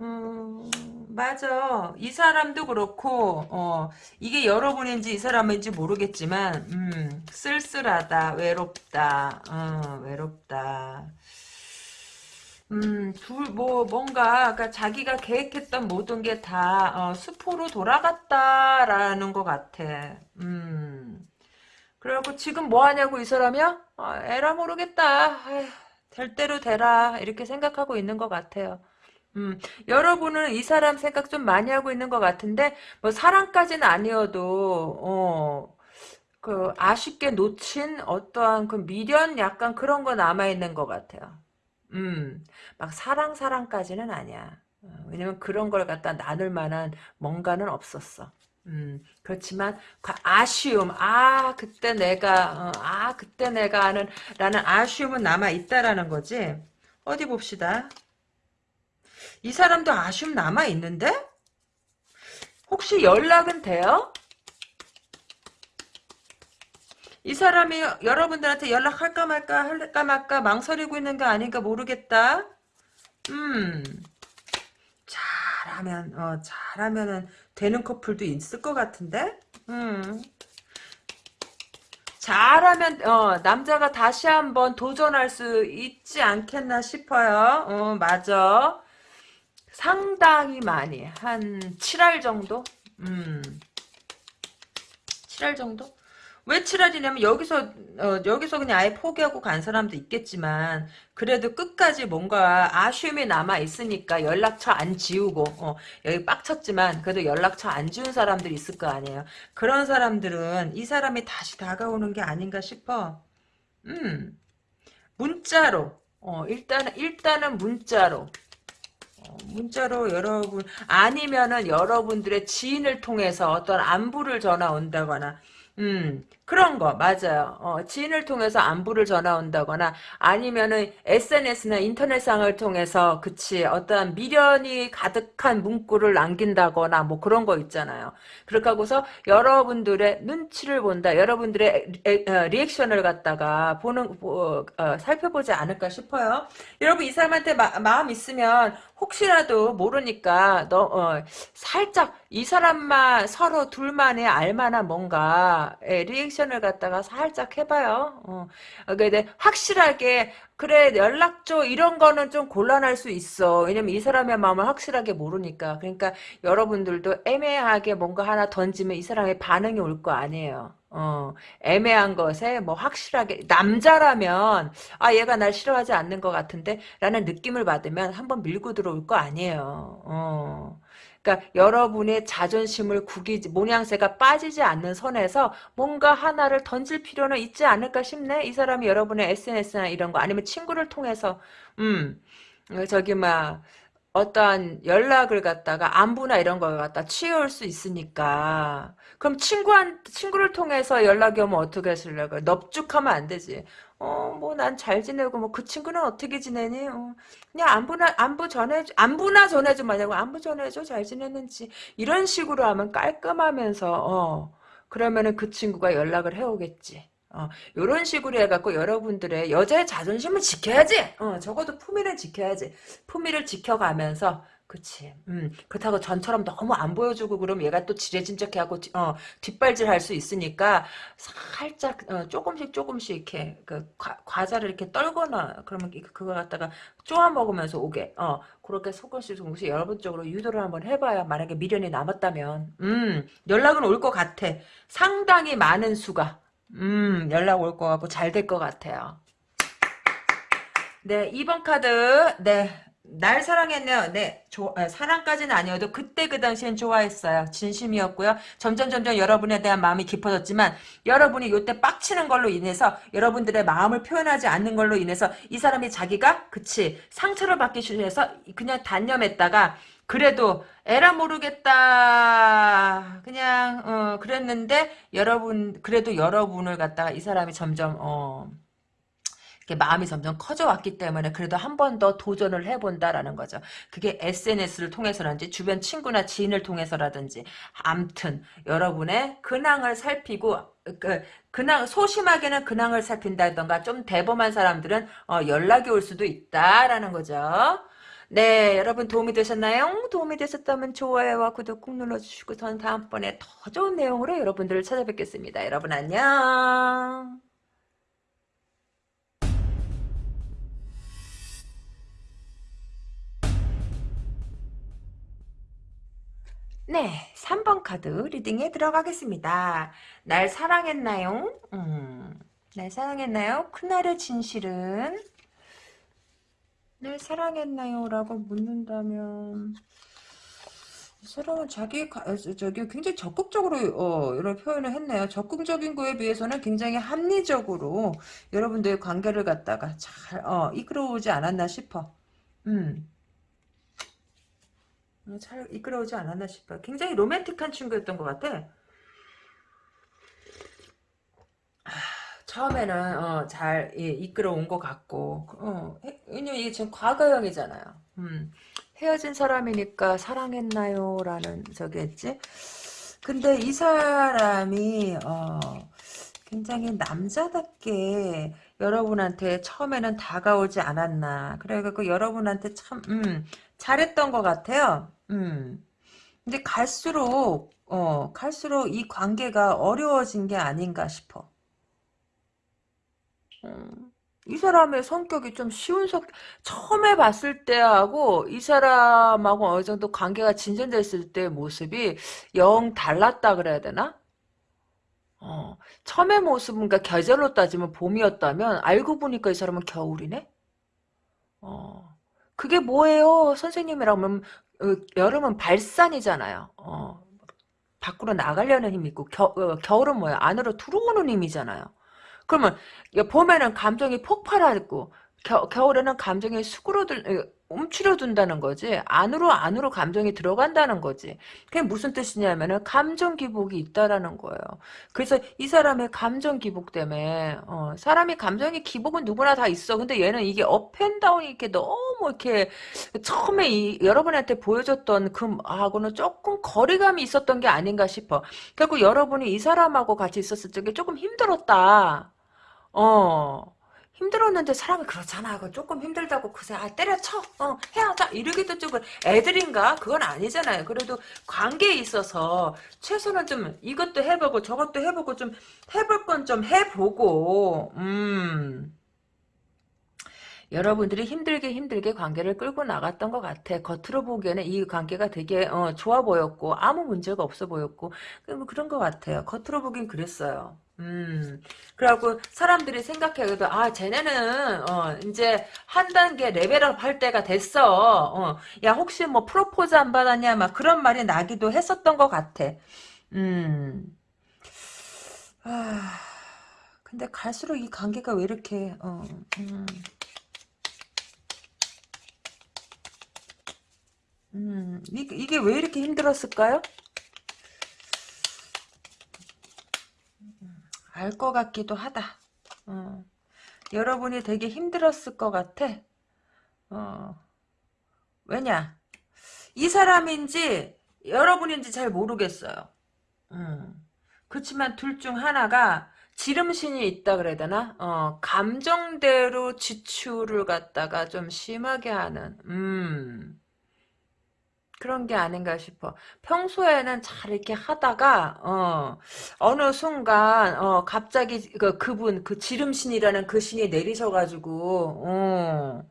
음, 맞아. 이 사람도 그렇고, 어, 이게 여러분인지 이 사람인지 모르겠지만, 음, 쓸쓸하다, 외롭다, 어, 외롭다. 음, 둘, 뭐, 뭔가, 그러니까 자기가 계획했던 모든 게 다, 어, 수포로 돌아갔다라는 것 같아. 음. 그래갖고 지금 뭐 하냐고 이 사람이야? 아, 에라 모르겠다. 아휴, 될 대로 되라 이렇게 생각하고 있는 것 같아요. 음, 여러분은 이 사람 생각 좀 많이 하고 있는 것 같은데, 뭐, 사랑까지는 아니어도, 어, 그, 아쉽게 놓친 어떠한 그 미련 약간 그런 거 남아 있는 것 같아요. 음, 막 사랑, 사랑까지는 아니야. 어, 왜냐면 그런 걸 갖다 나눌 만한 뭔가는 없었어. 음, 그렇지만 아쉬움, 아 그때 내가, 어, 아 그때 내가 하는 라는 아쉬움은 남아 있다라는 거지. 어디 봅시다. 이 사람도 아쉬움 남아 있는데? 혹시 연락은 돼요? 이 사람이 여러분들한테 연락할까 말까 할까 말까 망설이고 있는 게 아닌가 모르겠다. 음. 잘하면 어 잘하면은 되는 커플도 있을 것 같은데. 음. 잘하면 어 남자가 다시 한번 도전할 수 있지 않겠나 싶어요. 어 맞아. 상당히 많이 한 7할 정도? 음. 7할 정도? 왜 7할이냐면 여기서 어, 여기서 그냥 아예 포기하고 간 사람도 있겠지만 그래도 끝까지 뭔가 아쉬움이 남아 있으니까 연락처 안 지우고 어, 여기 빡쳤지만 그래도 연락처 안 지운 사람들이 있을 거 아니에요. 그런 사람들은 이 사람이 다시 다가오는 게 아닌가 싶어. 음 문자로 어, 일단 일단은 문자로 어, 문자로 여러분 아니면은 여러분들의 지인을 통해서 어떤 안부를 전화 온다거나 음, 그런 거, 맞아요. 어, 지인을 통해서 안부를 전화 온다거나, 아니면은 SNS나 인터넷상을 통해서, 그치, 어떠한 미련이 가득한 문구를 남긴다거나, 뭐 그런 거 있잖아요. 그렇게 하고서 여러분들의 눈치를 본다, 여러분들의 어, 리액션을 갖다가 보는, 어, 살펴보지 않을까 싶어요. 여러분, 이 사람한테 마, 마음 있으면, 혹시라도 모르니까, 너, 어, 살짝, 이 사람만, 서로 둘만의 알만한 뭔가, 예, 리액션 을 갖다가 살짝 해봐요. 어. 근데 확실하게 그래 연락 줘 이런 거는 좀 곤란할 수 있어. 왜냐면 이 사람의 마음을 확실하게 모르니까. 그러니까 여러분들도 애매하게 뭔가 하나 던지면 이 사람의 반응이 올 거 아니에요. 어, 애매한 것에 뭐 확실하게 남자라면 아 얘가 날 싫어하지 않는 것 같은데 라는 느낌을 받으면 한번 밀고 들어올 거 아니에요. 어. 그러니까 여러분의 자존심을 구기지 모양새가 빠지지 않는 선에서 뭔가 하나를 던질 필요는 있지 않을까 싶네. 이 사람이 여러분의 SNS나 이런 거 아니면 친구를 통해서. 음 저기 막 어떠한 연락을 갖다가 안부나 이런 걸 갖다 취해올 수 있으니까. 그럼 친구한 친구를 통해서 연락이 오면 어떻게 하시려고 넙죽하면 안 되지 어, 뭐, 난 잘 지내고, 뭐, 그 친구는 어떻게 지내니? 어, 그냥 안부나, 안부 전해줘, 안부나 전해줘, 만약에 안부 전해줘, 잘 지냈는지. 이런 식으로 하면 깔끔하면서, 어, 그러면은 그 친구가 연락을 해오겠지. 어, 요런 식으로 해갖고 여러분들의 여자의 자존심을 지켜야지! 어, 적어도 품위를 지켜야지. 품위를 지켜가면서, 그치. 음, 그렇다고 전처럼 너무 안 보여주고 그럼 얘가 또 지레짐작해 하고 어, 뒷발질 할 수 있으니까 살짝 어, 조금씩 조금씩 이렇게 그 과, 과자를 이렇게 떨거나 그러면 그거 갖다가 쪼아 먹으면서 오게 어 그렇게 조금씩 조금씩 여러분 쪽으로 유도를 한번 해봐야 만약에 미련이 남았다면 음 연락은 올 것 같아. 상당히 많은 수가 음 연락 올 것 같고 잘 될 것 같아요. 네 2번 카드 네 날 사랑했네요. 네, 조, 아, 사랑까지는 아니어도 그때 그 당시엔 좋아했어요. 진심이었고요. 점점 점점 여러분에 대한 마음이 깊어졌지만 여러분이 요때 빡치는 걸로 인해서 여러분들의 마음을 표현하지 않는 걸로 인해서 이 사람이 자기가 그치 상처를 받기 싫어서 그냥 단념했다가 그래도 에라 모르겠다 그냥 어, 그랬는데 여러분 그래도 여러분을 갖다가 이 사람이 점점 어 마음이 점점 커져왔기 때문에 그래도 한 번 더 도전을 해본다라는 거죠. 그게 SNS를 통해서라든지 주변 친구나 지인을 통해서라든지 암튼 여러분의 근황을 살피고 그 근황 소심하게는 근황을 살핀다던가 좀 대범한 사람들은 어, 연락이 올 수도 있다라는 거죠. 네, 여러분 도움이 되셨나요? 도움이 되셨다면 좋아요와 구독 꾹 눌러주시고 저는 다음번에 더 좋은 내용으로 여러분들을 찾아뵙겠습니다. 여러분 안녕. 네, 3번 카드 리딩에 들어가겠습니다. 날 사랑했나요? 음, 날 사랑했나요? 그날의 진실은 날 사랑했나요? 라고 묻는다면 이 사람은 자기 가, 어, 저기 굉장히 적극적으로 어, 이런 표현을 했네요. 적극적인 거에 비해서는 굉장히 합리적으로 여러분들의 관계를 갖다가 잘 어, 이끌어오지 않았나 싶어. 음. 어, 잘 이끌어오지 않았나 싶어. 굉장히 로맨틱한 친구였던 것 같아. 처음에는 어, 잘 예, 이끌어온 것 같고 어, 왜냐면 이게 지금 과거형이잖아요. 음, 헤어진 사람이니까 사랑했나요? 라는 저기 했지. 근데 이 사람이 어, 굉장히 남자답게 여러분한테 처음에는 다가오지 않았나. 그래갖고 여러분한테 참 음, 잘했던 것 같아요. 음. 근데 갈수록 어, 갈수록 이 관계가 어려워진 게 아닌가 싶어. 음, 이 사람의 성격이 좀 쉬운 성, 처음에 봤을 때하고 이 사람하고 어느 정도 관계가 진전됐을 때 모습이 영 달랐다 그래야 되나? 어, 처음의 모습은 그러니까 계절로 따지면 봄이었다면 알고 보니까 이 사람은 겨울이네? 어, 그게 뭐예요? 선생님이라면 어, 여름은 발산이잖아요. 어, 밖으로 나가려는 힘이 있고 겨, 어, 겨울은 뭐야? 안으로 들어오는 힘이잖아요. 그러면 봄에는 감정이 폭발하고 겨, 겨울에는 감정이 수그러들 움츠려둔다는 거지 안으로 안으로 감정이 들어간다는 거지. 그게 무슨 뜻이냐면은 감정 기복이 있다라는 거예요. 그래서 이 사람의 감정 기복 때문에 어, 사람이 감정의 기복은 누구나 다 있어. 근데 얘는 이게 업앤다운이 이렇게 너무 이렇게 처음에 이, 여러분한테 보여줬던 그하고는 조금 거리감이 있었던 게 아닌가 싶어. 결국 여러분이 이 사람하고 같이 있었을 적에 조금 힘들었다. 어. 힘들었는데 사람이 그렇잖아. 그 조금 힘들다고 그새 아 때려쳐. 어 헤어져. 이러기도 조금 애들인가? 그건 아니잖아요. 그래도 관계에 있어서 최소는 좀 이것도 해보고 저것도 해보고 좀 해볼 건 좀 해보고 음. 여러분들이 힘들게 힘들게 관계를 끌고 나갔던 것 같아. 겉으로 보기에는 이 관계가 되게 어, 좋아 보였고 아무 문제가 없어 보였고 뭐 그런 것 같아요. 겉으로 보긴 그랬어요. 음, 그래갖고 사람들이 생각해도 아 쟤네는 어 이제 한 단계 레벨업 할 때가 됐어. 어, 야 혹시 뭐 프로포즈 안 받았냐 막 그런 말이 나기도 했었던 것 같아. 음, 아 근데 갈수록 이 관계가 왜 이렇게 어, 음. 음, 이, 이게 왜 이렇게 힘들었을까요? 알 것 같기도 하다. 어. 여러분이 되게 힘들었을 것 같아. 어. 왜냐? 이 사람인지 여러분인지 잘 모르겠어요. 음. 그렇지만 둘 중 하나가 지름신이 있다 그래야 되나? 어, 감정대로 지출을 갖다가 좀 심하게 하는, 음. 그런 게 아닌가 싶어. 평소에는 잘 이렇게 하다가 어 어느 순간 어 갑자기 그 그분 그 지름신이라는 그 신이 내리셔가지고 어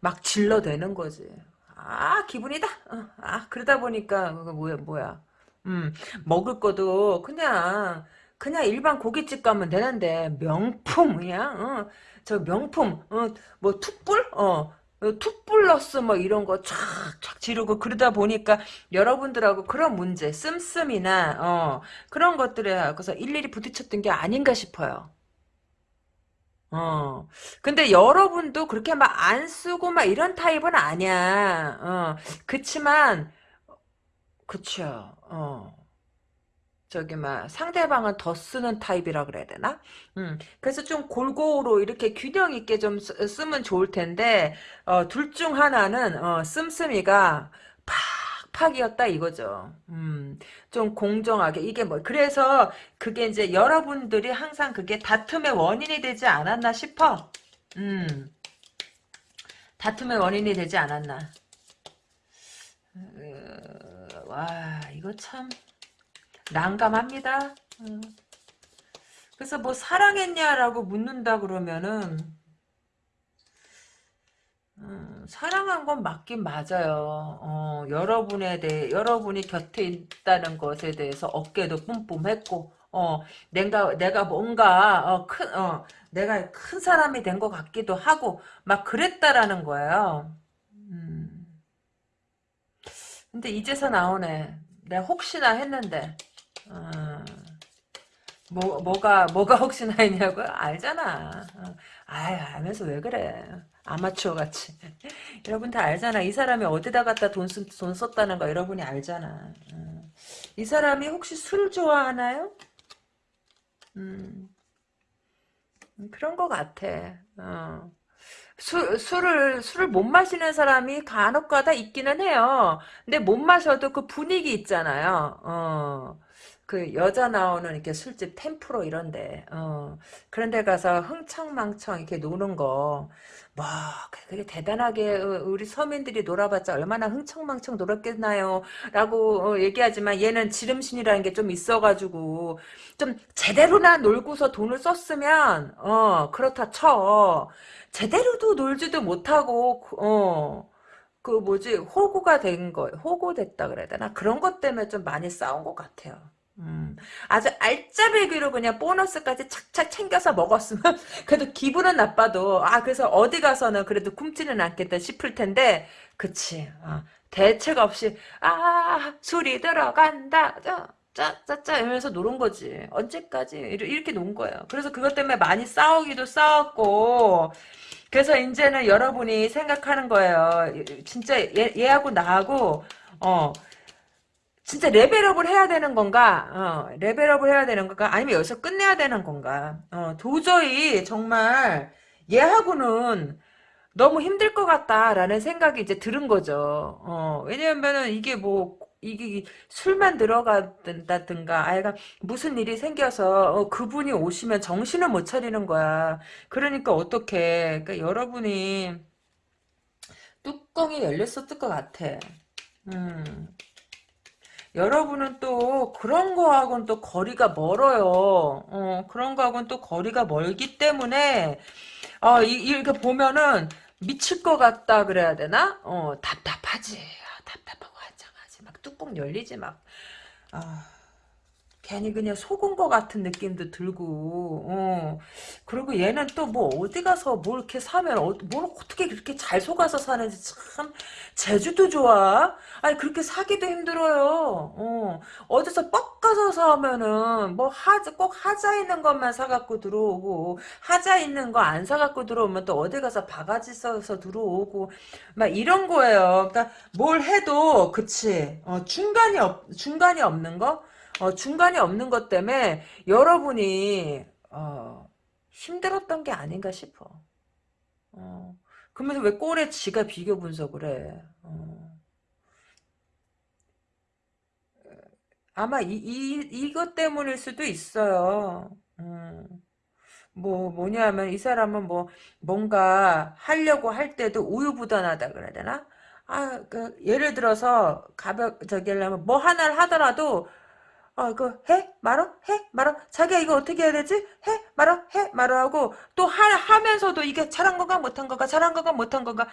막 질러대는 거지. 아 기분이다. 어, 아 그러다 보니까 그거 뭐야 뭐야. 음 먹을 것도 그냥 그냥 일반 고깃집 가면 되는데 명품이야. 어, 저 명품 어 뭐 툭불 어 투플러스 뭐 이런 거 촥촥 지르고 그러다 보니까 여러분들하고 그런 문제 씀씀이나 어 그런 것들에 그래서 일일이 부딪혔던 게 아닌가 싶어요. 어 근데 여러분도 그렇게 막 안 쓰고 막 이런 타입은 아니야. 어 그치만 그쵸. 어. 저기 막 상대방은 더 쓰는 타입이라 그래야 되나? 음, 그래서 좀 골고루 이렇게 균형 있게 좀 쓰, 면 좋을 텐데 어, 둘 중 하나는 어, 씀씀이가 팍팍이었다 이거죠. 음, 좀 공정하게 이게 뭐 그래서 그게 이제 여러분들이 항상 그게 다툼의 원인이 되지 않았나 싶어. 음, 다툼의 원인이 되지 않았나. 어, 와 이거 참. 난감합니다. 음. 그래서 뭐 사랑했냐라고 묻는다 그러면은 음, 사랑한 건 맞긴 맞아요. 어, 여러분에 대해, 여러분이 곁에 있다는 것에 대해서 어깨도 뿜뿜했고, 어, 내가, 내가 뭔가, 어, 큰, 어, 내가 큰 사람이 된 것 같기도 하고, 막 그랬다라는 거예요. 음. 근데 이제서 나오네. 내가 혹시나 했는데, 어, 뭐, 뭐가, 뭐가 혹시나 했냐고요? 알잖아. 어. 아유, 알면서 왜 그래. 아마추어 같이. [laughs] 여러분 다 알잖아. 이 사람이 어디다 갖다 돈, 쓴, 돈 썼다는 거 여러분이 알잖아. 어. 이 사람이 혹시 술 좋아하나요? 음, 음, 그런 것 같아. 어. 술, 술을, 술을 못 마시는 사람이 간혹 가다 있기는 해요. 근데 못 마셔도 그 분위기 있잖아요. 어. 그 여자 나오는 이렇게 술집 템프로 이런데 어 그런 데 가서 흥청망청 이렇게 노는 거 뭐 그게 대단하게 어, 우리 서민들이 놀아봤자 얼마나 흥청망청 놀았겠나요? 라고 어, 얘기하지만 얘는 지름신이라는 게 좀 있어가지고 좀 제대로나 놀고서 돈을 썼으면 어 그렇다 쳐. 제대로도 놀지도 못하고 어그 뭐지 호구가 된 거, 호구됐다 그래야 되나? 그런 것 때문에 좀 많이 싸운 것 같아요. 음, 아주 알짜배기로 그냥 보너스까지 착착 챙겨서 먹었으면 [laughs] 그래도 기분은 나빠도 아 그래서 어디 가서는 그래도 굶지는 않겠다 싶을 텐데 그치. 어, 대책 없이 아 술이 들어간다. 짜짜짜 이러면서 노는 거지. 언제까지? 이렇게 논 거예요. 그래서 그것 때문에 많이 싸우기도 싸웠고. 그래서 이제는 여러분이 생각하는 거예요. 진짜 얘, 얘하고 나하고 어 진짜 레벨업을 해야 되는 건가? 어, 레벨업을 해야 되는 건가? 아니면 여기서 끝내야 되는 건가? 어, 도저히 정말 얘하고는 너무 힘들 것 같다라는 생각이 이제 들은 거죠. 어, 왜냐면은 이게 뭐 이게 술만 들어간다든가 아이가 무슨 일이 생겨서 어, 그분이 오시면 정신을 못 차리는 거야. 그러니까 어떻게? 그러니까 여러분이 뚜껑이 열렸었을 것 같아. 음. 여러분은 또 그런 거하고는 또 거리가 멀어요. 어, 그런 거하고는 또 거리가 멀기 때문에 어, 이, 이렇게 보면은 미칠 것 같다 그래야 되나? 어, 답답하지. 아, 답답하고 한장하지. 막 뚜껑 열리지 막. 아. 괜히 그냥 속은 것 같은 느낌도 들고 어. 그리고 얘는 또 뭐 어디 가서 뭘 이렇게 사면 어, 뭘 어떻게 그렇게 잘 속아서 사는지 참 제주도 좋아. 아니 그렇게 사기도 힘들어요. 어. 어디서 뻑 가서 사면은 뭐 하자 꼭 하자 있는 것만 사갖고 들어오고 하자 있는 거 안 사갖고 들어오면 또 어디 가서 바가지 써서 들어오고 막 이런 거예요. 그러니까 뭘 해도 그치. 어, 중간이 없 중간이 없는 거 어, 중간이 없는 것 때문에 여러분이 어, 힘들었던 게 아닌가 싶어. 어, 그러면서 왜 꼴에 지가 비교 분석을 해. 어. 아마 이, 이, 이것 때문일 수도 있어요. 음. 뭐 뭐냐면 이 사람은 뭐 뭔가 하려고 할 때도 우유부단하다 그래야 되나? 아, 그 예를 들어서 가볍 저기 하려면 뭐 하나를 하더라도 아, 그, 해? 말어? 해? 말어? 자기야, 이거 어떻게 해야 되지? 해? 말어? 해? 말어? 하고, 또 하, 하면서도 이게 잘한 건가, 못한 건가, 잘한 건가, 못한 건가.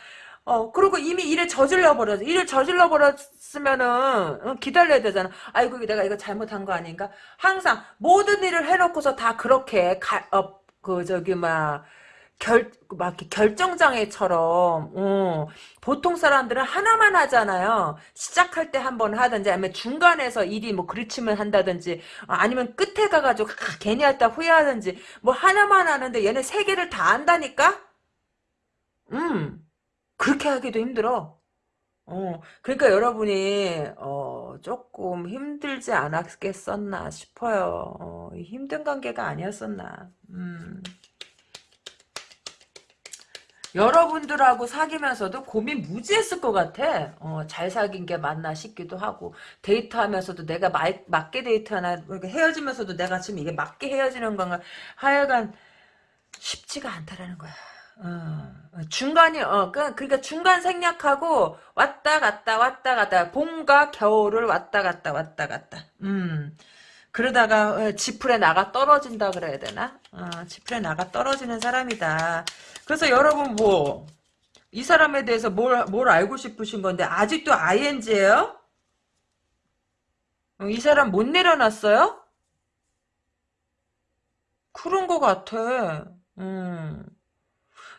어, 그리고 이미 일을 저질러 버렸어. 일을 저질러 버렸으면은, 어, 기다려야 되잖아. 아이고, 내가 이거 잘못한 거 아닌가? 항상, 모든 일을 해놓고서 다 그렇게, 가, 어, 그, 저기, 막, 결, 막 결정장애처럼, 어, 보통 사람들은 하나만 하잖아요. 시작할 때 한 번 하든지, 아니면 중간에서 일이 뭐 그르치면 한다든지, 어, 아니면 끝에 가가지고 아, 괜히 했다 후회하든지, 뭐 하나만 하는데 얘는 세 개를 다 한다니까? 음, 그렇게 하기도 힘들어. 어, 그러니까 여러분이, 어, 조금 힘들지 않았겠었나 싶어요. 어, 힘든 관계가 아니었었나. 음. 여러분들하고 사귀면서도 고민 무지했을 것 같아. 어, 잘 사귄 게 맞나 싶기도 하고 데이트하면서도 내가 마, 맞게 데이트하나 헤어지면서도 내가 지금 이게 맞게 헤어지는 건가 하여간 쉽지가 않다라는 거야. 어, 중간이 어 그, 그러니까 중간 생략하고 왔다 갔다 왔다 갔다 봄과 겨울을 왔다 갔다 왔다 갔다. 음. 그러다가 어, 지풀에 나가 떨어진다 그래야 되나? 어, 지풀에 나가 떨어지는 사람이다. 그래서 여러분 뭐 이 사람에 대해서 뭘, 뭘 알고 싶으신 건데, 아직도 ING예요? 이 사람 못 내려놨어요? 그런 것 같아. 음.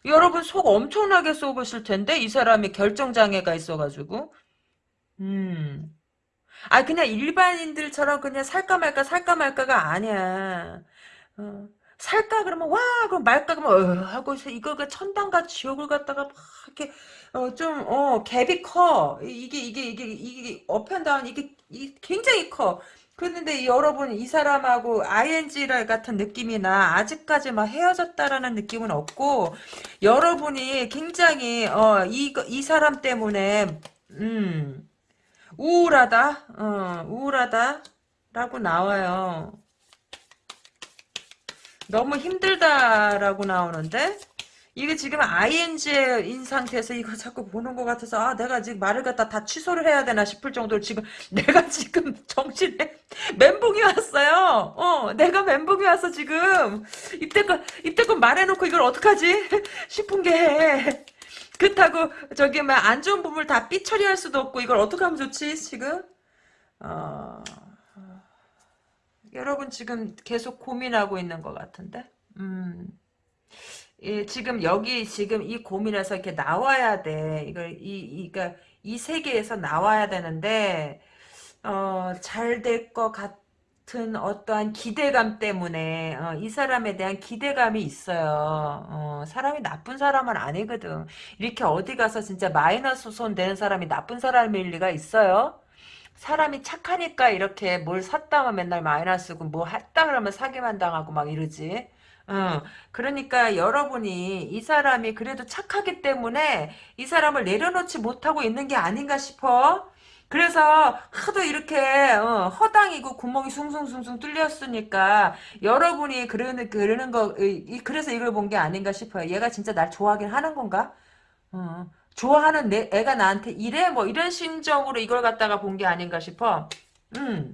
여러분 속 엄청나게 쏘으실 텐데, 이 사람이 결정장애가 있어가지고. 음. 아, 그냥 일반인들처럼 그냥 살까 말까 살까 말까가 아니야. 어. 살까 그러면 와 그럼 말까 그러면 어, 하고 이거가 천당과 지옥을 갖다가 막 이렇게 어, 좀어 갭이 커 이게 이게 이게 이게 up and down 이게, 이게 굉장히 커 그런데 여러분 이 사람하고 ING 같은 느낌이 나 아직까지 막 헤어졌다라는 느낌은 없고 여러분이 굉장히 어이 이 사람 때문에 음 우울하다 어 우울하다라고 나와요. 너무 힘들다라고 나오는데 이게 지금 ING인 상태에서 이거 자꾸 보는 것 같아서 아 내가 지금 말을 갖다 다 취소를 해야 되나 싶을 정도로 지금 [laughs] 내가 지금 정신에 멘붕이 왔어요. 어 내가 멘붕이 왔어 지금 이때껏 이때껏 말해놓고 이걸 어떡하지 [laughs] 싶은 게 그렇다고 저기 막안 좋은 부분을 다 삐처리할 수도 없고 이걸 어떻게 하면 좋지 지금 어... 여러분 지금 계속 고민하고 있는 것 같은데. 음. 예, 지금 여기 지금 이 고민에서 이렇게 나와야 돼. 이걸 이 이가 이 세계에서 나와야 되는데 어, 잘 될 것 같 은 어떠한 기대감 때문에 어, 이 사람에 대한 기대감이 있어요. 어, 사람이 나쁜 사람은 아니거든. 이렇게 어디 가서 진짜 마이너스 손 되는 사람이 나쁜 사람일 리가 있어요? 사람이 착하니까 이렇게 뭘 샀다면 맨날 마이너스고 뭐 했다 그러면 사기만 당하고 막 이러지. 어, 그러니까 여러분이 이 사람이 그래도 착하기 때문에 이 사람을 내려놓지 못하고 있는 게 아닌가 싶어. 그래서 하도 이렇게 어, 허당이고 구멍이 숭숭숭숭 뚫렸으니까 여러분이 그러는 그러는 거 이, 그래서 이걸 본 게 아닌가 싶어요. 얘가 진짜 날 좋아하긴 하는 건가? 어. 좋아하는 내 애가 나한테 이래 뭐 이런 심정으로 이걸 갖다가 본 게 아닌가 싶어. 음.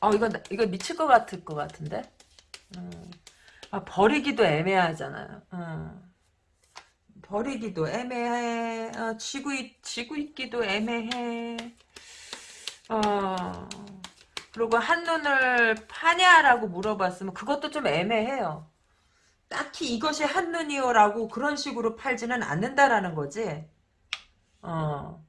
어 이거 이거 미칠 것 같을 것 같은데. 음. 아, 버리기도 애매하잖아요. 음. 버리기도 애매해. 어, 지고 있, 지고 있기도 애매해. 어. 그리고 한눈을 파냐라고 물어봤으면 그것도 좀 애매해요. 딱히 이것이 한눈이요라고 그런 식으로 팔지는 않는다라는 거지. 어.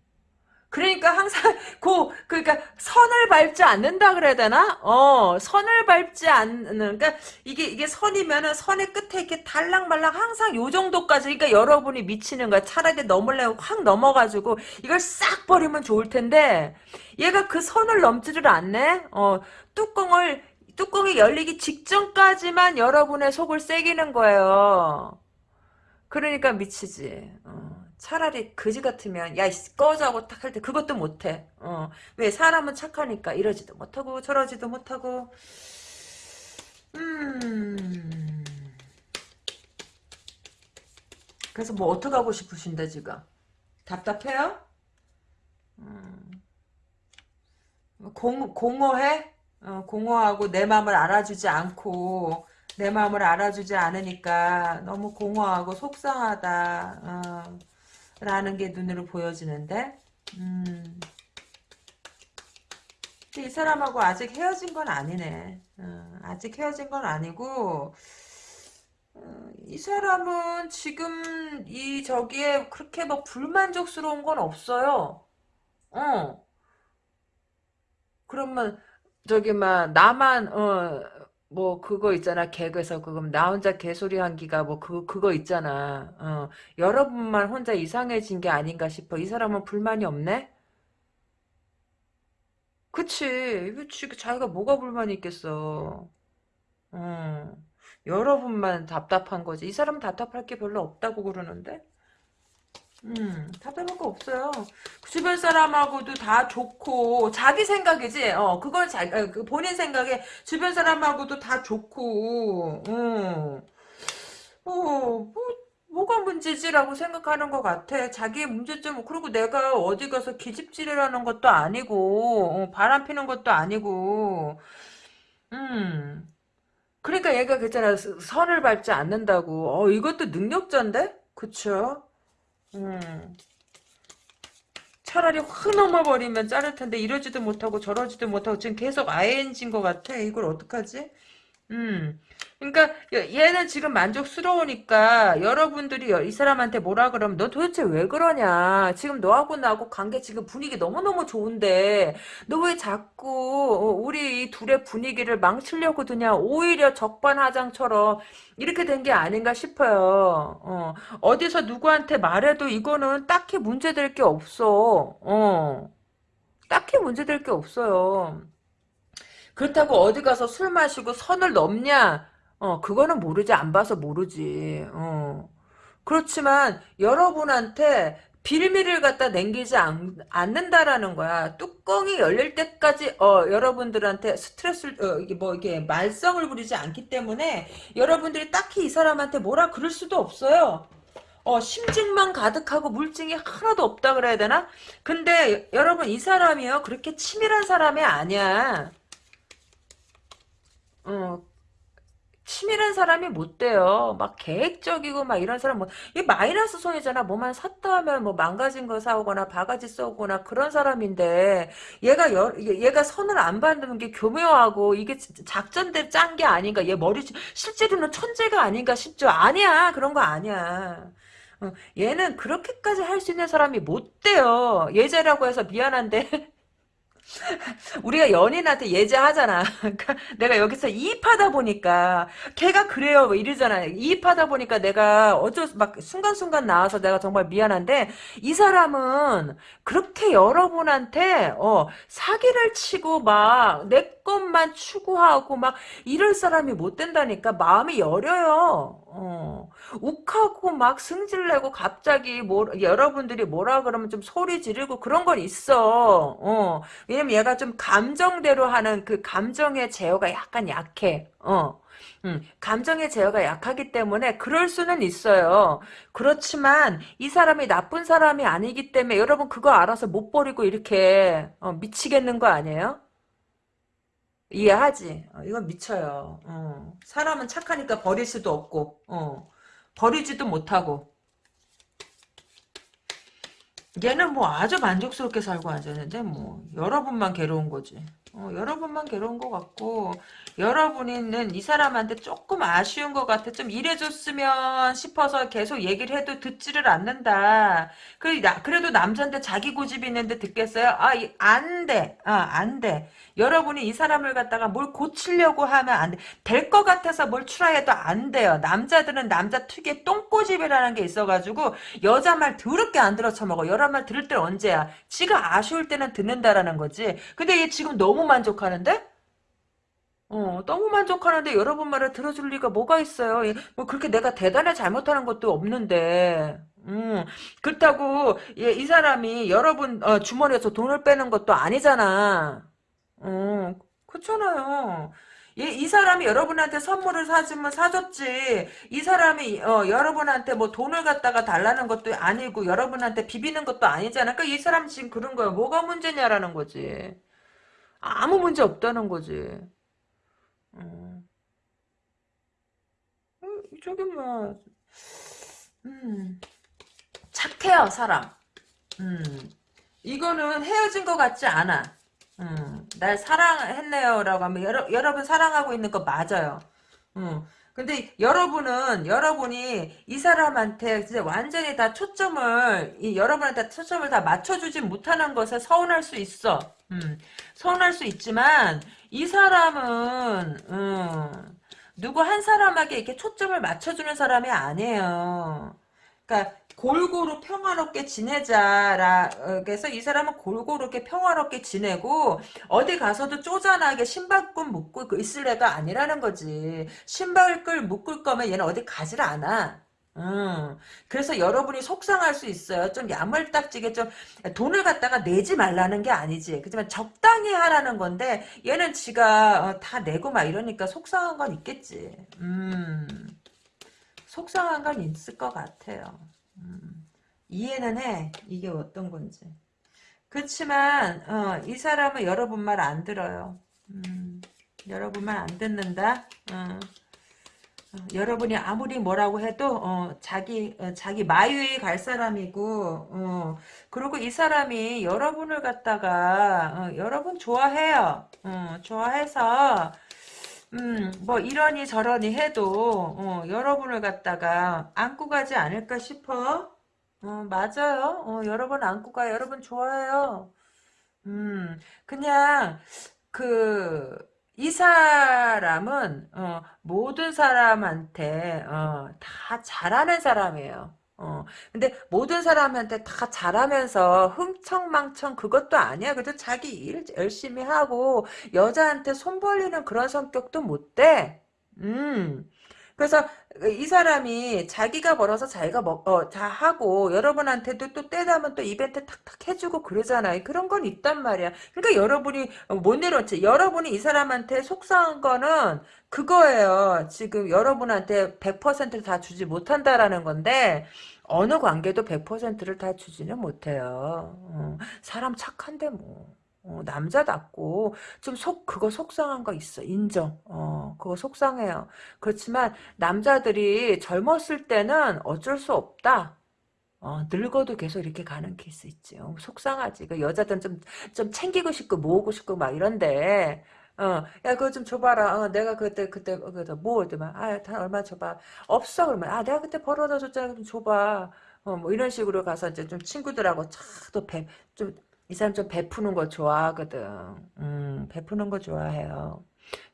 그러니까 항상 [laughs] 고 그러니까 선을 밟지 않는다 그래야 되나? 어 선을 밟지 않는 그러니까 이게 이게 선이면은 선의 끝에 이렇게 달랑말랑 항상 요 정도까지 그러니까 여러분이 미치는 거야 차라리 넘으려고 확 넘어가지고 이걸 싹 버리면 좋을 텐데 얘가 그 선을 넘지를 않네. 어 뚜껑을 뚜껑이 열리기 직전까지만 여러분의 속을 새기는 거예요. 그러니까 미치지. 어. 차라리 그지 같으면 야 꺼자고 딱 할 때 그것도 못해. 어. 왜 사람은 착하니까 이러지도 못하고 저러지도 못하고. 음. 그래서 뭐 어떻게 하고 싶으신데 지금? 답답해요? 음. 공, 공허해? 어, 공허하고 내 마음을 알아주지 않고 내 마음을 알아주지 않으니까 너무 공허하고 속상하다 어, 라는 게 눈으로 보여지는데 음. 이 사람하고 아직 헤어진 건 아니네. 어, 아직 헤어진 건 아니고 어, 이 사람은 지금 이 저기에 그렇게 뭐 불만족스러운 건 없어요. 어. 그러면 저기 막 나만 어 뭐 그거 있잖아 개그에서 그럼 나 혼자 개소리 한기가 뭐 그 그거 있잖아. 어 여러분만 혼자 이상해진 게 아닌가 싶어. 이 사람은 불만이 없네? 그치. 그치 자기가 뭐가 불만이 있겠어. 어 여러분만 답답한 거지. 이 사람은 답답할 게 별로 없다고 그러는데 음, 답답한 거 없어요. 그 주변 사람하고도 다 좋고, 자기 생각이지, 어, 그걸 자, 어, 그 본인 생각에 주변 사람하고도 다 좋고, 어, 어, 뭐, 뭐가 문제지라고 생각하는 것 같아. 자기의 문제점, 그리고 내가 어디 가서 기집질이라는 것도 아니고, 어, 바람 피는 것도 아니고, 음. 그러니까 얘가 그랬잖아. 선을 밟지 않는다고. 어, 이것도 능력자인데? 그쵸? 음. 차라리 확 넘어버리면 자를 텐데 이러지도 못하고 저러지도 못하고 지금 계속 ING인 것 같아. 이걸 어떡하지? 음. 그러니까 얘는 지금 만족스러우니까 여러분들이 이 사람한테 뭐라 그러면 너 도대체 왜 그러냐? 지금 너하고 나하고 관계 지금 분위기 너무너무 좋은데 너 왜 자꾸 어, 우리 이 둘의 분위기를 망치려고 드냐? 오히려 적반하장처럼 이렇게 된 게 아닌가 싶어요. 어, 어디서 누구한테 말해도 이거는 딱히 문제될 게 없어. 어. 딱히 문제될 게 없어요 그렇다고 어디 가서 술 마시고 선을 넘냐? 어, 그거는 모르지. 안 봐서 모르지. 어. 그렇지만 여러분한테 빌미를 갖다 남기지 않, 는다라는 거야. 뚜껑이 열릴 때까지 어, 여러분들한테 스트레스를 어, 이게 뭐 이게 말썽을 부리지 않기 때문에 여러분들이 딱히 이 사람한테 뭐라 그럴 수도 없어요. 어, 심증만 가득하고 물증이 하나도 없다 그래야 되나? 근데 여러분 이 사람이요 그렇게 치밀한 사람이 아니야. 어, 치밀한 사람이 못 돼요. 막 계획적이고 막 이런 사람 뭐, 이 마이너스 손이잖아. 뭐만 샀다 하면 뭐 망가진 거 사오거나 바가지 써오거나 그런 사람인데, 얘가 여, 얘가 선을 안 받는 게 교묘하고 이게 작전대 짠 게 아닌가. 얘 머리, 실제로는 천재가 아닌가 싶죠. 아니야. 그런 거 아니야. 어, 얘는 그렇게까지 할 수 있는 사람이 못 돼요. 예제라고 해서 미안한데. [laughs] [laughs] 우리가 연인한테 예제하잖아. 그러니까 내가 여기서 이입하다 보니까 걔가 그래요. 뭐 이러잖아. 이입하다 보니까 내가 어쩔 막 순간순간 나와서 내가 정말 미안한데 이 사람은 그렇게 여러분한테 어 사기를 치고 막 내 것만 추구하고 막 이럴 사람이 못 된다니까 마음이 여려요. 어. 욱하고 막 승질내고 갑자기 뭐 여러분들이 뭐라 그러면 좀 소리 지르고 그런 건 있어. 어. 왜냐면 얘가 좀 감정대로 하는 그 감정의 제어가 약간 약해. 어. 음, 감정의 제어가 약하기 때문에 그럴 수는 있어요. 그렇지만 이 사람이 나쁜 사람이 아니기 때문에 여러분 그거 알아서 못 버리고 이렇게 어, 미치겠는 거 아니에요? 이해하지? 어, 이건 미쳐요. 어. 사람은 착하니까 버릴 수도 없고 어. 버리지도 못하고 얘는 뭐 아주 만족스럽게 살고 앉았는데 뭐 여러분만 괴로운 거지. 어, 여러분만 괴로운 것 같고 여러분은 이 사람한테 조금 아쉬운 것 같아. 좀 이래줬으면 싶어서 계속 얘기를 해도 듣지를 않는다. 그, 나, 그래도 남자인데 자기 고집이 있는데 듣겠어요? 아, 안 돼. 아, 안 돼. 여러분이 이 사람을 갖다가 뭘 고치려고 하면 안 돼. 될 것 같아서 뭘 추라해도 안 돼요. 남자들은 남자 특유의 똥꼬집이라는 게 있어가지고 여자 말 더럽게 안 들어 쳐먹어. 여자 말 들을 때는 언제야? 지가 아쉬울 때는 듣는다라는 거지. 근데 얘 지금 너무 만족하는데? 어, 너무 만족하는데 여러분 말을 들어줄 리가 뭐가 있어요. 뭐 그렇게 내가 대단히 잘못하는 것도 없는데. 음, 그렇다고 예, 이 사람이 여러분 어, 주머니에서 돈을 빼는 것도 아니잖아. 어, 그렇잖아요. 이, 이 사람이 여러분한테 선물을 사주면 사줬지. 이 사람이 어, 여러분한테 뭐 돈을 갖다가 달라는 것도 아니고 여러분한테 비비는 것도 아니잖아. 그러니까 이 사람 지금 그런 거야. 뭐가 문제냐라는 거지. 아무 문제 없다는 거지. 어. 음, 저기 뭐, 음, 착해요 사람. 음, 이거는 헤어진 것 같지 않아. 음, 날 사랑했네요라고 하면 여러, 여러분 사랑하고 있는 거 맞아요. 음, 근데 여러분은 여러분이 이 사람한테 진짜 완전히 다 초점을 이 여러분한테 초점을 다 맞춰주지 못하는 것에 서운할 수 있어. 음, 서운할 수 있지만 이 사람은 음, 누구 한 사람에게 이렇게 초점을 맞춰주는 사람이 아니에요. 그러니까 골고루 평화롭게 지내자라 그래서 이 사람은 골고루 이렇게 평화롭게 지내고 어디 가서도 쪼잔하게 신발끈 묶고 있을 애가 아니라는 거지 신발끈 묶을 거면 얘는 어디 가질 않아 음, 그래서 여러분이 속상할 수 있어요. 좀 야물딱지게 좀 돈을 갖다가 내지 말라는 게 아니지. 그렇지만 적당히 하라는 건데 얘는 지가 어, 다 내고 막 이러니까 속상한 건 있겠지. 음, 속상한 건 있을 것 같아요. 음, 이해는 해. 이게 어떤 건지. 그렇지만 어, 이 사람은 여러분 말 안 들어요. 음, 여러분 말 안 듣는다. 어. 여러분이 아무리 뭐라고 해도 어, 자기 어, 자기 마유에 갈 사람이고 어, 그리고 이 사람이 여러분을 갖다가 어, 여러분 좋아해요. 어, 좋아해서 음, 뭐 이러니 저러니 해도 어, 여러분을 갖다가 안고 가지 않을까 싶어. 어, 맞아요. 어, 여러분 안고 가요. 여러분 좋아해요. 음, 그냥 그 이 사람은 어, 모든 사람한테 어, 다 잘하는 사람이에요. 어, 근데 모든 사람한테 다 잘하면서 흥청망청 그것도 아니야. 그래도 자기 일 열심히 하고 여자한테 손 벌리는 그런 성격도 못 돼. 음. 그래서 이 사람이 자기가 벌어서 자기가 먹, 어, 다 하고 여러분한테도 또 때다면 또 이벤트 탁탁 해주고 그러잖아요. 그런 건 있단 말이야. 그러니까 여러분이 못 내려놓지. 여러분이 이 사람한테 속상한 거는 그거예요. 지금 여러분한테 100%다 주지 못한다라는 건데 어느 관계도 100%를 다 주지는 못해요. 어, 사람 착한데 뭐. 어, 남자답고 좀 속 그거 속상한 거 있어 인정 어 그거 속상해요 그렇지만 남자들이 젊었을 때는 어쩔 수 없다 어, 늙어도 계속 이렇게 가는 케이스 있지. 어, 속상하지. 그 여자들은 좀, 좀 챙기고 싶고, 모으고 싶고, 막 이런데, 어, 야, 그거 좀 줘봐라. 어, 내가 그때, 그때, 어, 그때, 뭐, 막, 아, 다 얼마 줘봐. 없어. 그러면, 아, 내가 그때 벌어다 줬잖아. 좀 줘봐. 어, 뭐, 이런 식으로 가서 이제 좀 친구들하고 차또 배, 좀, 이 사람 좀 베푸는 거 좋아하거든. 음, 베푸는 거 좋아해요.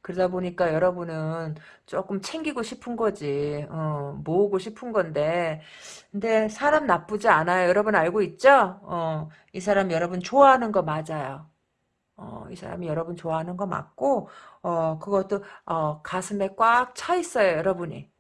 그러다 보니까 여러분은 조금 챙기고 싶은 거지. 어, 모으고 싶은 건데. 근데 사람 나쁘지 않아요. 여러분 알고 있죠? 어, 이 사람 여러분 좋아하는 거 맞아요. 어, 이 사람이 여러분 좋아하는 거 맞고, 어, 그것도, 어, 가슴에 꽉 차 있어요, 여러분이.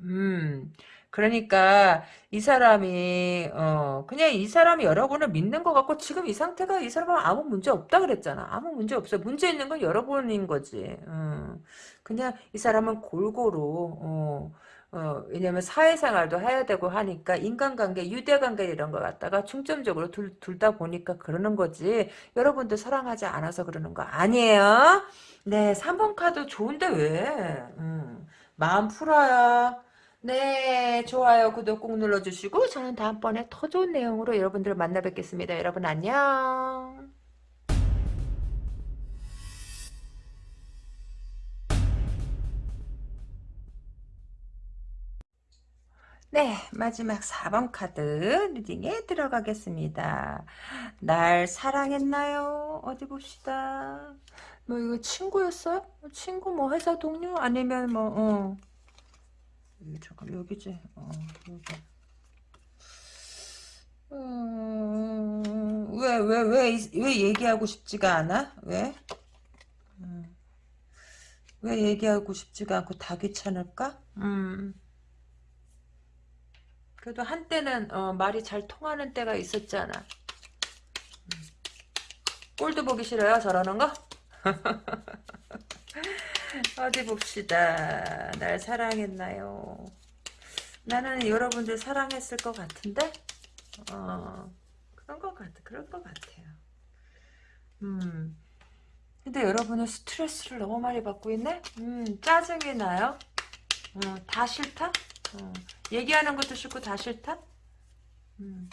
음, 그러니까 이 사람이 어 그냥 이 사람이 여러분을 믿는 것 같고 지금 이 상태가 이 사람은 아무 문제 없다 그랬잖아. 아무 문제 없어. 문제 있는 건 여러분인 거지. 음, 그냥 이 사람은 골고루 어, 어, 왜냐면 사회생활도 해야 되고 하니까 인간관계, 유대관계 이런 거 갖다가 중점적으로 둘, 둘다 보니까 그러는 거지. 여러분들 사랑하지 않아서 그러는 거 아니에요? 네, 3번 카드 좋은데 왜? 음, 마음 풀어요. 네, 좋아요, 구독 꾹 눌러주시고 저는 다음번에 더 좋은 내용으로 여러분들을 만나 뵙겠습니다. 여러분 안녕. 네, 마지막 4번 카드 리딩에 들어가겠습니다. 날 사랑했나요? 어디 봅시다. 뭐 이거 친구였어요? 친구 뭐 회사 동료? 아니면 뭐 어. 잠깐 여기지. 어, 여기. 음, 왜, 왜, 왜, 왜 얘기하고 싶지가 않아? 왜? 음, 왜 얘기하고 싶지가 않고 다 귀찮을까? 음. 그래도 한때는 어, 말이 잘 통하는 때가 있었잖아. 음. 꼴도 보기 싫어요, 저러는 거? [laughs] 어디 봅시다. 날 사랑했나요? 나는 여러분들 사랑했을 것 같은데? 어, 그런 것 같아. 그럴 것 같아요. 음. 근데 여러분은 스트레스를 너무 많이 받고 있네? 음, 짜증이 나요? 어, 다 싫다? 어, 얘기하는 것도 싫고 다 싫다? 음.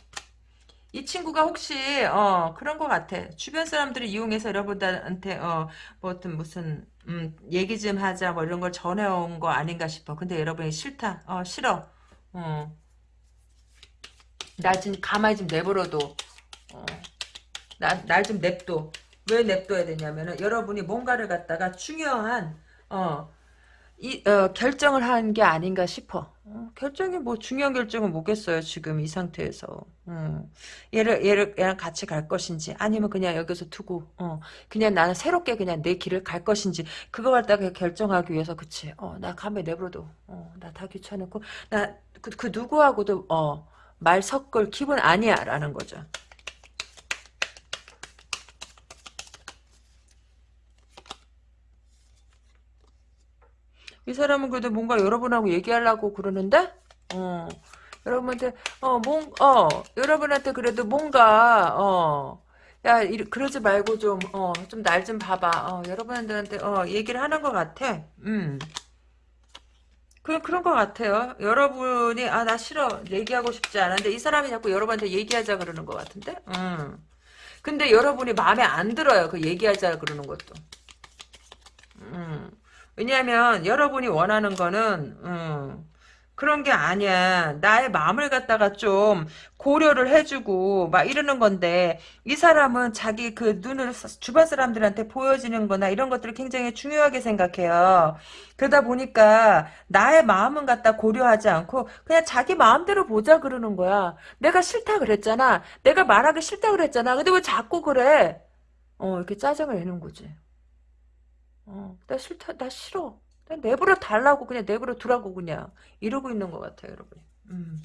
이 친구가 혹시 어 그런 것 같아. 주변 사람들을 이용해서 여러분들한테 어뭐 어떤 무슨 음 얘기 좀 하자 뭐 이런 걸 전해온 거 아닌가 싶어. 근데 여러분이 싫다. 어 싫어. 어나 지금 가만히 좀 내버려둬. 어. 나날 좀 냅둬. 왜 냅둬야 되냐면은 여러분이 뭔가를 갖다가 중요한 어 이, 어, 결정을 한 게 아닌가 싶어. 어, 결정이 뭐 중요한 결정은 뭐겠어요 지금 이 상태에서. 음. 얘를 얘를 얘랑 같이 갈 것인지 아니면 그냥 여기서 두고 어, 그냥 나는 새롭게 그냥 내 길을 갈 것인지 그거 갖다가 결정하기 위해서 그치. 어, 나 가면 내버려둬. 어, 나 다 귀찮고 나그 그 누구하고도 어, 말 섞을 기분 아니야 라는 거죠. 이 사람은 그래도 뭔가 여러분하고 얘기하려고 그러는데, 어, 여러분한테, 어, 뭔, 어, 여러분한테 그래도 뭔가, 어, 야, 이, 그러지 말고 좀, 어, 좀 날 좀 봐봐. 어, 여러분들한테, 어, 얘기를 하는 것 같아. 음. 그, 그런 것 같아요. 여러분이, 아, 나 싫어. 얘기하고 싶지 않은데, 이 사람이 자꾸 여러분한테 얘기하자 그러는 것 같은데? 음. 근데 여러분이 마음에 안 들어요. 그 얘기하자 그러는 것도. 음. 왜냐하면, 여러분이 원하는 거는, 음. 그런 게 아니야. 나의 마음을 갖다가 좀 고려를 해주고 막 이러는 건데 이 사람은 자기 그 눈을 주변 사람들한테 보여지는 거나 이런 것들을 굉장히 중요하게 생각해요. 그러다 보니까 나의 마음은 갖다 고려하지 않고 그냥 자기 마음대로 보자 그러는 거야. 내가 싫다 그랬잖아. 내가 말하기 싫다 그랬잖아. 근데 왜 자꾸 그래? 어 이렇게 짜증을 내는 거지. 어, 나 싫다. 나 싫어. 그냥 내버려 달라고 그냥 내버려 두라고 그냥 이러고 있는 것 같아요 여러분 음.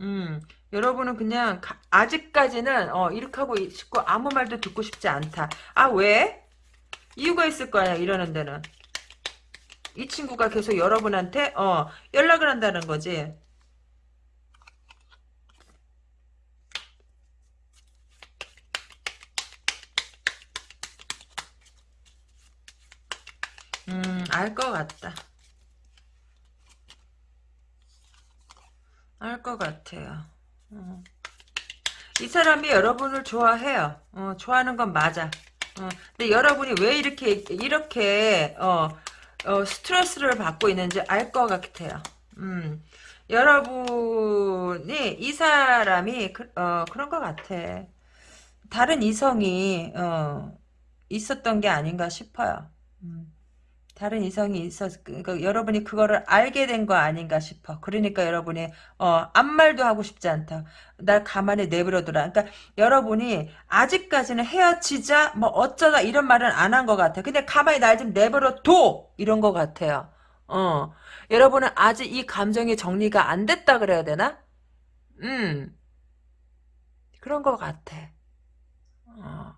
음, 여러분은 그냥 가, 아직까지는 어, 이렇게 하고 싶고 아무 말도 듣고 싶지 않다. 아 왜? 이유가 있을 거야 이러는 데는. 이 친구가 계속 여러분한테 어, 연락을 한다는 거지. 음, 알 것 같다. 알 것 같아요. 어. 이 사람이 여러분을 좋아해요. 어, 좋아하는 건 맞아. 어, 근데 여러분이 왜 이렇게 이렇게 어, 어, 스트레스를 받고 있는지 알 것 같아요. 음, 여러분이 이 사람이 그, 어, 그런 것 같아. 다른 이성이 어, 있었던 게 아닌가 싶어요. 음. 다른 이성이 있었, 그러니까 여러분이 그거를 알게 된 거 아닌가 싶어. 그러니까 여러분이, 어, 아무 말도 하고 싶지 않다. 날 가만히 내버려둬라. 그러니까 여러분이 아직까지는 헤어지자, 뭐 어쩌다 이런 말은 안 한 것 같아. 근데 가만히 날 좀 내버려둬! 이런 것 같아요. 어. 여러분은 아직 이 감정이 정리가 안 됐다 그래야 되나? 음. 그런 것 같아. 어.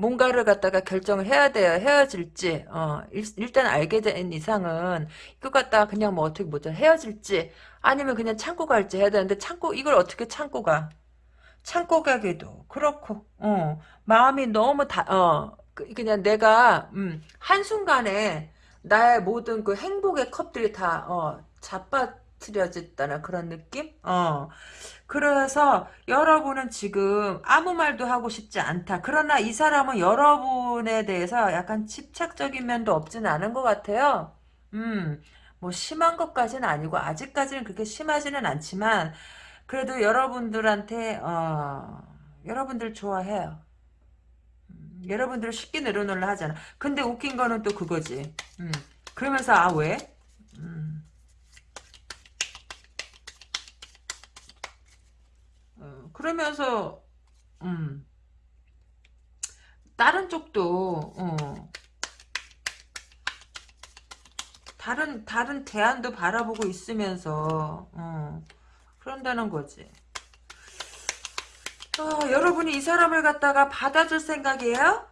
뭔가를 갖다가 결정을 해야 돼요. 헤어질지. 어, 일, 단 알게 된 이상은 이거 갖다가 그냥 뭐 어떻게 뭐죠 헤어질지 아니면 그냥 참고 갈지 해야 되는데 참고 이걸 어떻게 참고 가? 참고 가기도 그렇고 어, 마음이 너무 다 어, 그, 그냥 내가 음, 한순간에 나의 모든 그 행복의 컵들이 다 어, 자빠뜨려졌다는 그런 느낌? 어. 그래서 여러분은 지금 아무 말도 하고 싶지 않다. 그러나 이 사람은 여러분에 대해서 약간 집착적인 면도 없지는 않은 것 같아요. 음, 뭐 심한 것까지는 아니고 아직까지는 그렇게 심하지는 않지만 그래도 여러분들한테 어, 여러분들 좋아해요. 음, 여러분들을 쉽게 내려놓으려 하잖아. 근데 웃긴 거는 또 그거지. 음, 그러면서 아 왜? 음. 그러면서 음 다른 쪽도 어 다른 다른 대안도 바라보고 있으면서 어 그런다는 거지. 어, 여러분이 이 사람을 갖다가 받아줄 생각이에요?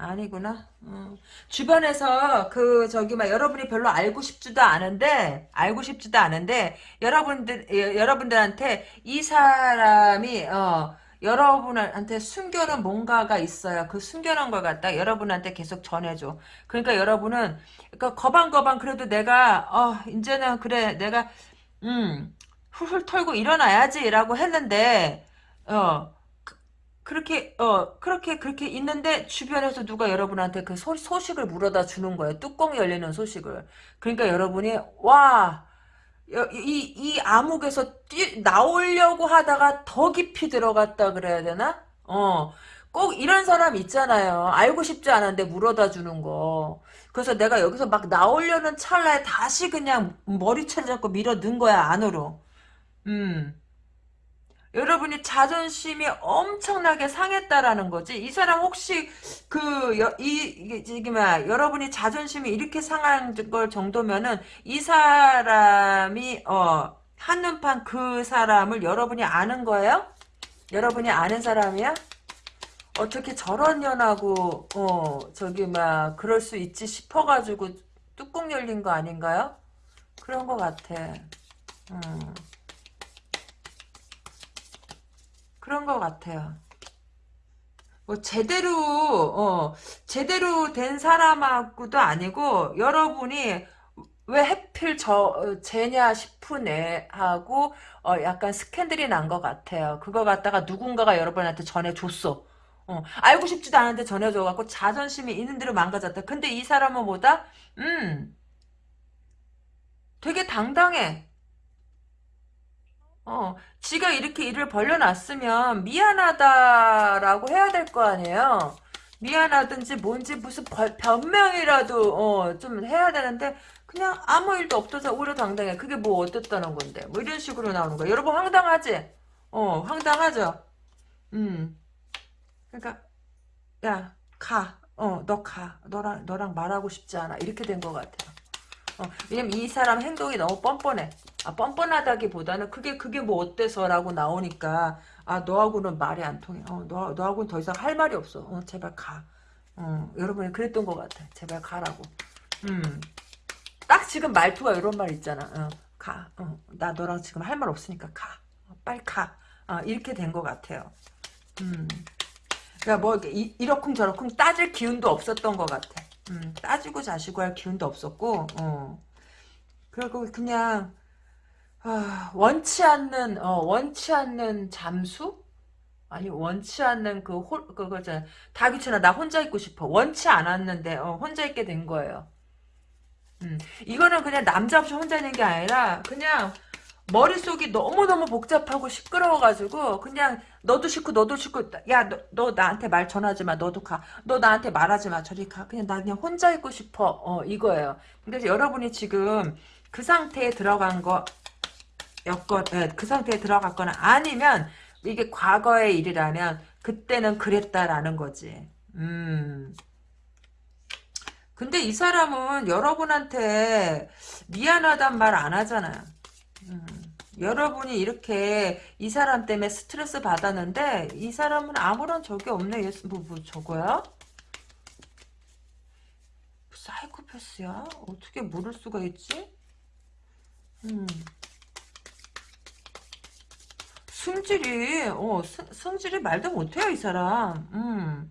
아니구나. 음. 주변에서 그 저기 막 여러분이 별로 알고 싶지도 않은데 알고 싶지도 않은데 여러분들 예, 여러분들한테 이 사람이 어 여러분한테 숨겨놓은 뭔가가 있어요. 그 숨겨놓은 걸 갖다 여러분한테 계속 전해줘. 그러니까 여러분은 그러니까 거방거방 그래도 내가 어 이제는 그래 내가 음 훌훌 털고 일어나야지라고 했는데 어 그렇게 어 그렇게 그렇게 있는데 주변에서 누가 여러분한테 그 소, 소식을 물어다 주는 거예요. 뚜껑이 열리는 소식을. 그러니까 여러분이 와. 이, 이 암흑에서 뛰, 나오려고 하다가 더 깊이 들어갔다 그래야 되나? 어. 꼭 이런 사람 있잖아요. 알고 싶지 않은데 물어다 주는 거. 그래서 내가 여기서 막 나오려는 찰나에 다시 그냥 머리채 잡고 밀어 넣은 거야, 안으로. 음. 여러분이 자존심이 엄청나게 상했다라는 거지. 이 사람 혹시 그 이 이게 뭐야 여러분이 자존심이 이렇게 상한 걸 정도면은 이 사람이 어 한눈판 그 사람을 여러분이 아는 거예요? 여러분이 아는 사람이야? 어떻게 저런 년하고 어 저기 막 그럴 수 있지 싶어가지고 뚜껑 열린 거 아닌가요? 그런 거 같아. 음. 그런 것 같아요. 뭐 제대로 어 제대로 된 사람하고도 아니고 여러분이 왜 하필 저 어, 쟤냐 싶은 애하고 어 약간 스캔들이 난 것 같아요. 그거 갖다가 누군가가 여러분한테 전해줬어. 어, 알고 싶지도 않은데 전해줘갖고 자존심이 있는 대로 망가졌다. 근데 이 사람은 뭐다? 음, 되게 당당해. 어, 지가 이렇게 일을 벌려놨으면 미안하다라고 해야 될 거 아니에요. 미안하든지 뭔지 무슨 벌- 변명이라도 어, 좀 해야 되는데 그냥 아무 일도 없어서 오히려 당당해. 그게 뭐 어땠다는 건데. 뭐 이런 식으로 나오는 거야. 여러분 황당하지? 어, 황당하죠? 음. 그러니까 야, 가. 어, 너 가. 너랑 너랑 말하고 싶지 않아. 이렇게 된 것 같아요. 어, 왜냐면 이 사람 행동이 너무 뻔뻔해. 아, 뻔뻔하다기보다는 그게 그게 뭐 어때서라고 나오니까 아 너하고는 말이 안 통해. 어, 너 너하고는 더 이상 할 말이 없어. 어, 제발 가. 어, 여러분이 그랬던 것 같아. 제발 가라고. 음, 딱 지금 말투가 이런 말 있잖아. 어, 가. 어, 나 너랑 지금 할 말 없으니까 가. 어, 빨리 가. 어, 이렇게 된 것 같아요. 음, 그러니까 뭐 이렇게 이, 이러쿵 저러쿵 따질 기운도 없었던 것 같아. 음, 따지고 자시고 할 기운도 없었고, 어. 그리고 그냥 아, 원치 않는 어, 원치 않는 잠수? 아니 원치 않는 그 홀, 그거잖아. 다 귀찮아. 나 혼자 있고 싶어. 원치 않았는데 어, 혼자 있게 된 거예요. 음, 이거는 그냥 남자 없이 혼자 있는 게 아니라 그냥 머릿속이 너무너무 복잡하고 시끄러워가지고 그냥 너도 싫고 너도 싫고 야너 너 나한테 말 전하지 마 너도 가너 나한테 말하지 마 저리 가 그냥 나 그냥 혼자 있고 싶어 어 이거예요 그래서 여러분이 지금 그 상태에 들어간 거 여건 예, 그 상태에 들어갔거나 아니면 이게 과거의 일이라면 그때는 그랬다라는 거지 음 근데 이 사람은 여러분한테 미안하단 말 안 하잖아요 음, 여러분이 이렇게 이 사람 때문에 스트레스 받았는데 이 사람은 아무런 적이 없네. 얘 뭐, 뭐 저거야? 사이코패스야? 어떻게 모를 수가 있지? 음. 승질이 어 승, 성질이 말도 못해요 이 사람. 음.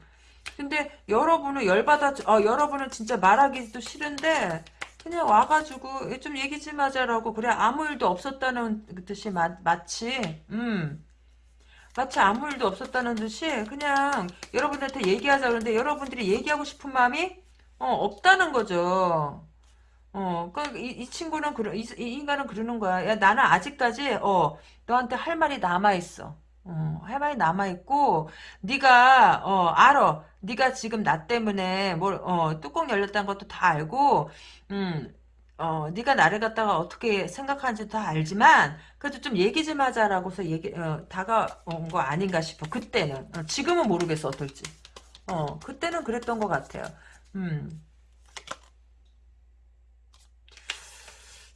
근데 여러분은 열받아 어 여러분은 진짜 말하기도 싫은데 그냥 와가지고 좀 얘기 좀 하자라고 그래 아무 일도 없었다는 듯이 마, 마치 음 마치 아무 일도 없었다는 듯이 그냥 여러분들한테 얘기하자 그러는데 여러분들이 얘기하고 싶은 마음이 어, 없다는 거죠. 어, 그, 이, 이 친구는, 그러, 이, 이 인간은 그러는 거야. 야, 나는 아직까지, 어, 너한테 할 말이 남아 있어. 어, 할 말이 남아 있고, 네가 어, 알아. 네가 지금 나 때문에, 뭘, 어, 뚜껑 열렸다는 것도 다 알고, 음, 어, 네가 나를 갖다가 어떻게 생각하는지 다 알지만, 그래도 좀 얘기 좀 하자라고서 얘기, 어, 다가온 거 아닌가 싶어. 그때는. 어, 지금은 모르겠어, 어떨지. 어, 그때는 그랬던 것 같아요. 음.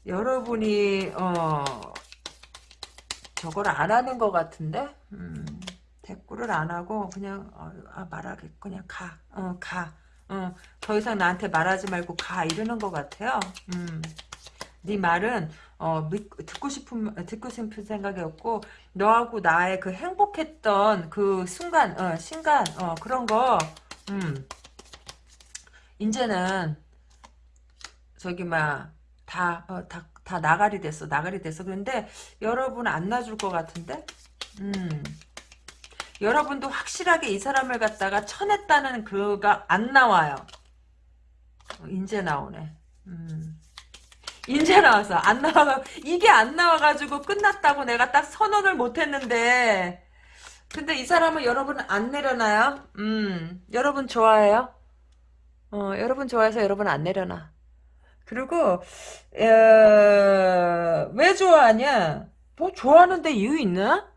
여러분이 어 저걸 안 하는 것 같은데? 음, 대꾸를 안 하고 그냥 어, 아, 말하게 그냥 가, 어, 가, 어, 더 이상 나한테 말하지 말고 가 이러는 것 같아요. 음, 네 말은 어, 믿, 듣고 싶은 듣고 싶은 생각이 없고 너하고 나의 그 행복했던 그 순간, 어, 순간, 어, 그런 거, 음, 이제는 저기 막 다 어, 다, 다 나가리 됐어 나가리 됐어. 그런데 여러분 안 놔줄 것 같은데? 음. 여러분도 확실하게 이 사람을 갖다가 쳐냈다는 그가 안 나와요. 어, 인제 나오네. 음. 인제 나와서 안 나와가 이게 안 나와가지고 끝났다고 내가 딱 선언을 못했는데. 근데 이 사람은 여러분 안 내려놔요? 음. 여러분 좋아해요? 어 여러분 좋아해서 여러분 안 내려놔 그리고 에, 왜 좋아하냐? 뭐 좋아하는데 이유 있나?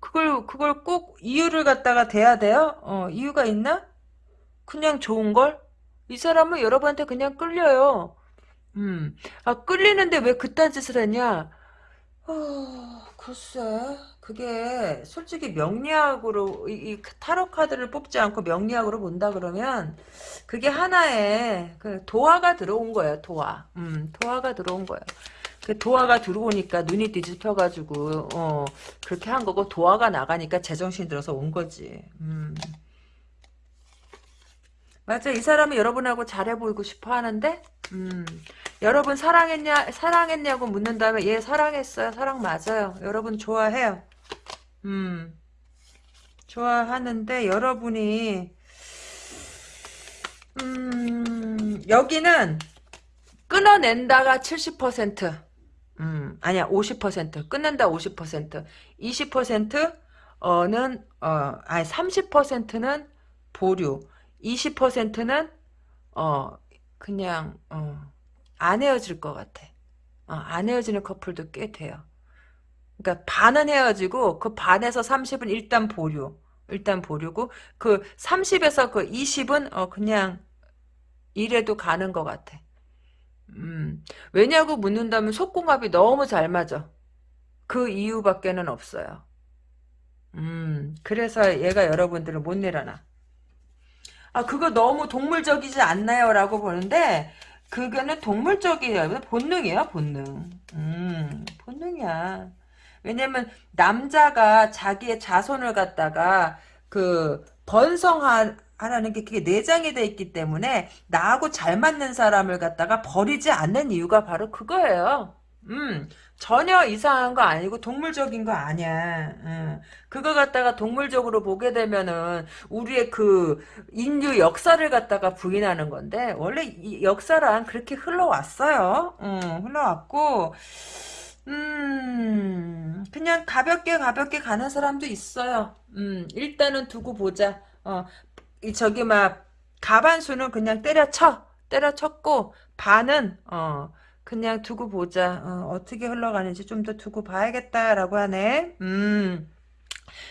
그걸 그걸 꼭 이유를 갖다가 대야 돼요? 어, 이유가 있나? 그냥 좋은 걸? 이 사람은 여러분한테 그냥 끌려요. 음, 아 끌리는데 왜 그딴 짓을 했냐? 어, 글쎄, 그게 솔직히 명리학으로 이, 이 타로 카드를 뽑지 않고 명리학으로 본다 그러면 그게 하나의 그 도화가 들어온 거예요. 도화. 음, 도화가 들어온 거예요. 그 도화가 들어오니까 눈이 뒤집혀가지고 어 그렇게 한 거고 도화가 나가니까 제정신이 들어서 온 거지. 음. 맞아. 이 사람은 여러분하고 잘해 보이고 싶어 하는데, 음, 여러분 사랑했냐, 사랑했냐고 묻는다면, 얘 사랑했어요. 사랑 맞아요. 여러분 좋아해요. 음, 좋아하는데, 여러분이, 음, 여기는, 끊어낸다가 70%, 음, 아니야, 50%. 끊는다 50%. 20%는, 어, 아니, 30%는 보류. 20%는, 어, 그냥, 어, 안 헤어질 것 같아. 어, 안 헤어지는 커플도 꽤 돼요. 그러니까 반은 헤어지고, 그 반에서 30은 일단 보류. 일단 보류고, 그 30에서 그 20은, 어, 그냥, 이래도 가는 것 같아. 음, 왜냐고 묻는다면 속궁합이 너무 잘 맞아. 그 이유밖에는 없어요. 음, 그래서 얘가 여러분들을 못 내려놔. 아, 그거 너무 동물적이지 않나요? 라고 보는데, 그거는 동물적이에요. 본능이에요, 본능. 음, 본능이야. 왜냐면, 남자가 자기의 자손을 갖다가, 그, 번성한, 하라는 게 그게 내장이 돼 있기 때문에 나하고 잘 맞는 사람을 갖다가 버리지 않는 이유가 바로 그거예요. 음, 전혀 이상한 거 아니고 동물적인 거 아니야. 음, 그거 갖다가 동물적으로 보게 되면은 우리의 그 인류 역사를 갖다가 부인하는 건데 원래 이 역사란 그렇게 흘러왔어요. 음, 흘러왔고 음, 그냥 가볍게 가볍게 가는 사람도 있어요. 음, 일단은 두고 보자. 어, 이 저기 막 가반수는 그냥 때려쳐 때려쳤고 반은 어 그냥 두고 보자 어, 떻게 흘러가는지 좀 더 두고 봐야겠다라고 하네 음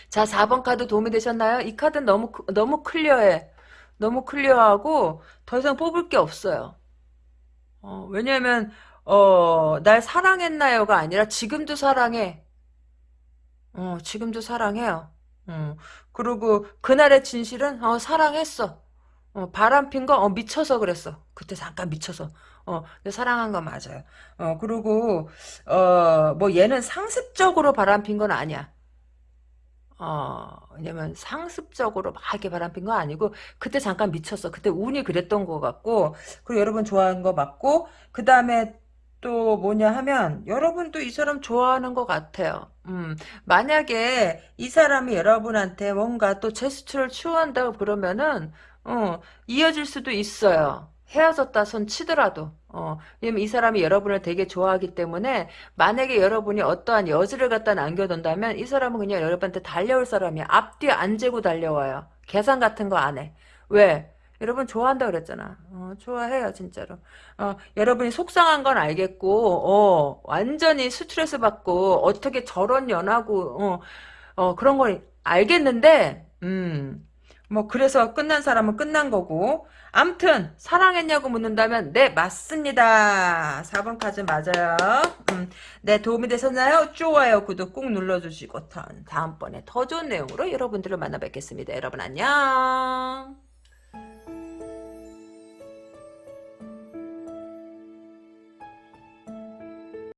자 4번 카드 도움이 되셨나요? 이 카드는 너무 너무 클리어해 너무 클리어하고 더 이상 뽑을 게 없어요 어, 왜냐면 어, 날 사랑했나요가 아니라 지금도 사랑해 어, 지금도 사랑해요 어, 그리고 그날의 진실은 어, 사랑했어. 어, 바람 핀 거, 어, 미쳐서 그랬어. 그때 잠깐 미쳐서. 어, 사랑한 거 맞아요. 어, 그리고, 어, 뭐 얘는 상습적으로 바람 핀 건 아니야. 어, 왜냐면 상습적으로 막 이렇게 바람 핀 거 아니고, 그때 잠깐 미쳤어. 그때 운이 그랬던 것 같고, 그리고 여러분 좋아하는 거 맞고, 그 다음에 또 뭐냐 하면 여러분도 이 사람 좋아하는 것 같아요. 음, 만약에 이 사람이 여러분한테 뭔가 또 제스처를 추구한다고 그러면은 어, 이어질 수도 있어요. 헤어졌다 손 치더라도 어, 왜냐면 이 사람이 여러분을 되게 좋아하기 때문에 만약에 여러분이 어떠한 여지를 갖다 남겨둔다면 이 사람은 그냥 여러분한테 달려올 사람이야. 앞뒤 안 재고 달려와요. 계산 같은 거 안 해. 왜? 여러분 좋아한다 그랬잖아. 어, 좋아해요 진짜로. 어, 여러분이 속상한 건 알겠고 어, 완전히 스트레스 받고 어떻게 저런 연하고 어, 어, 그런 걸 알겠는데 음, 뭐 그래서 끝난 사람은 끝난 거고 암튼 사랑했냐고 묻는다면 네 맞습니다. 4번 카드 맞아요. 음, 네 도움이 되셨나요? 좋아요 구독 꾹 눌러주시고 다음번에 더 좋은 내용으로 여러분들을 만나 뵙겠습니다. 여러분 안녕.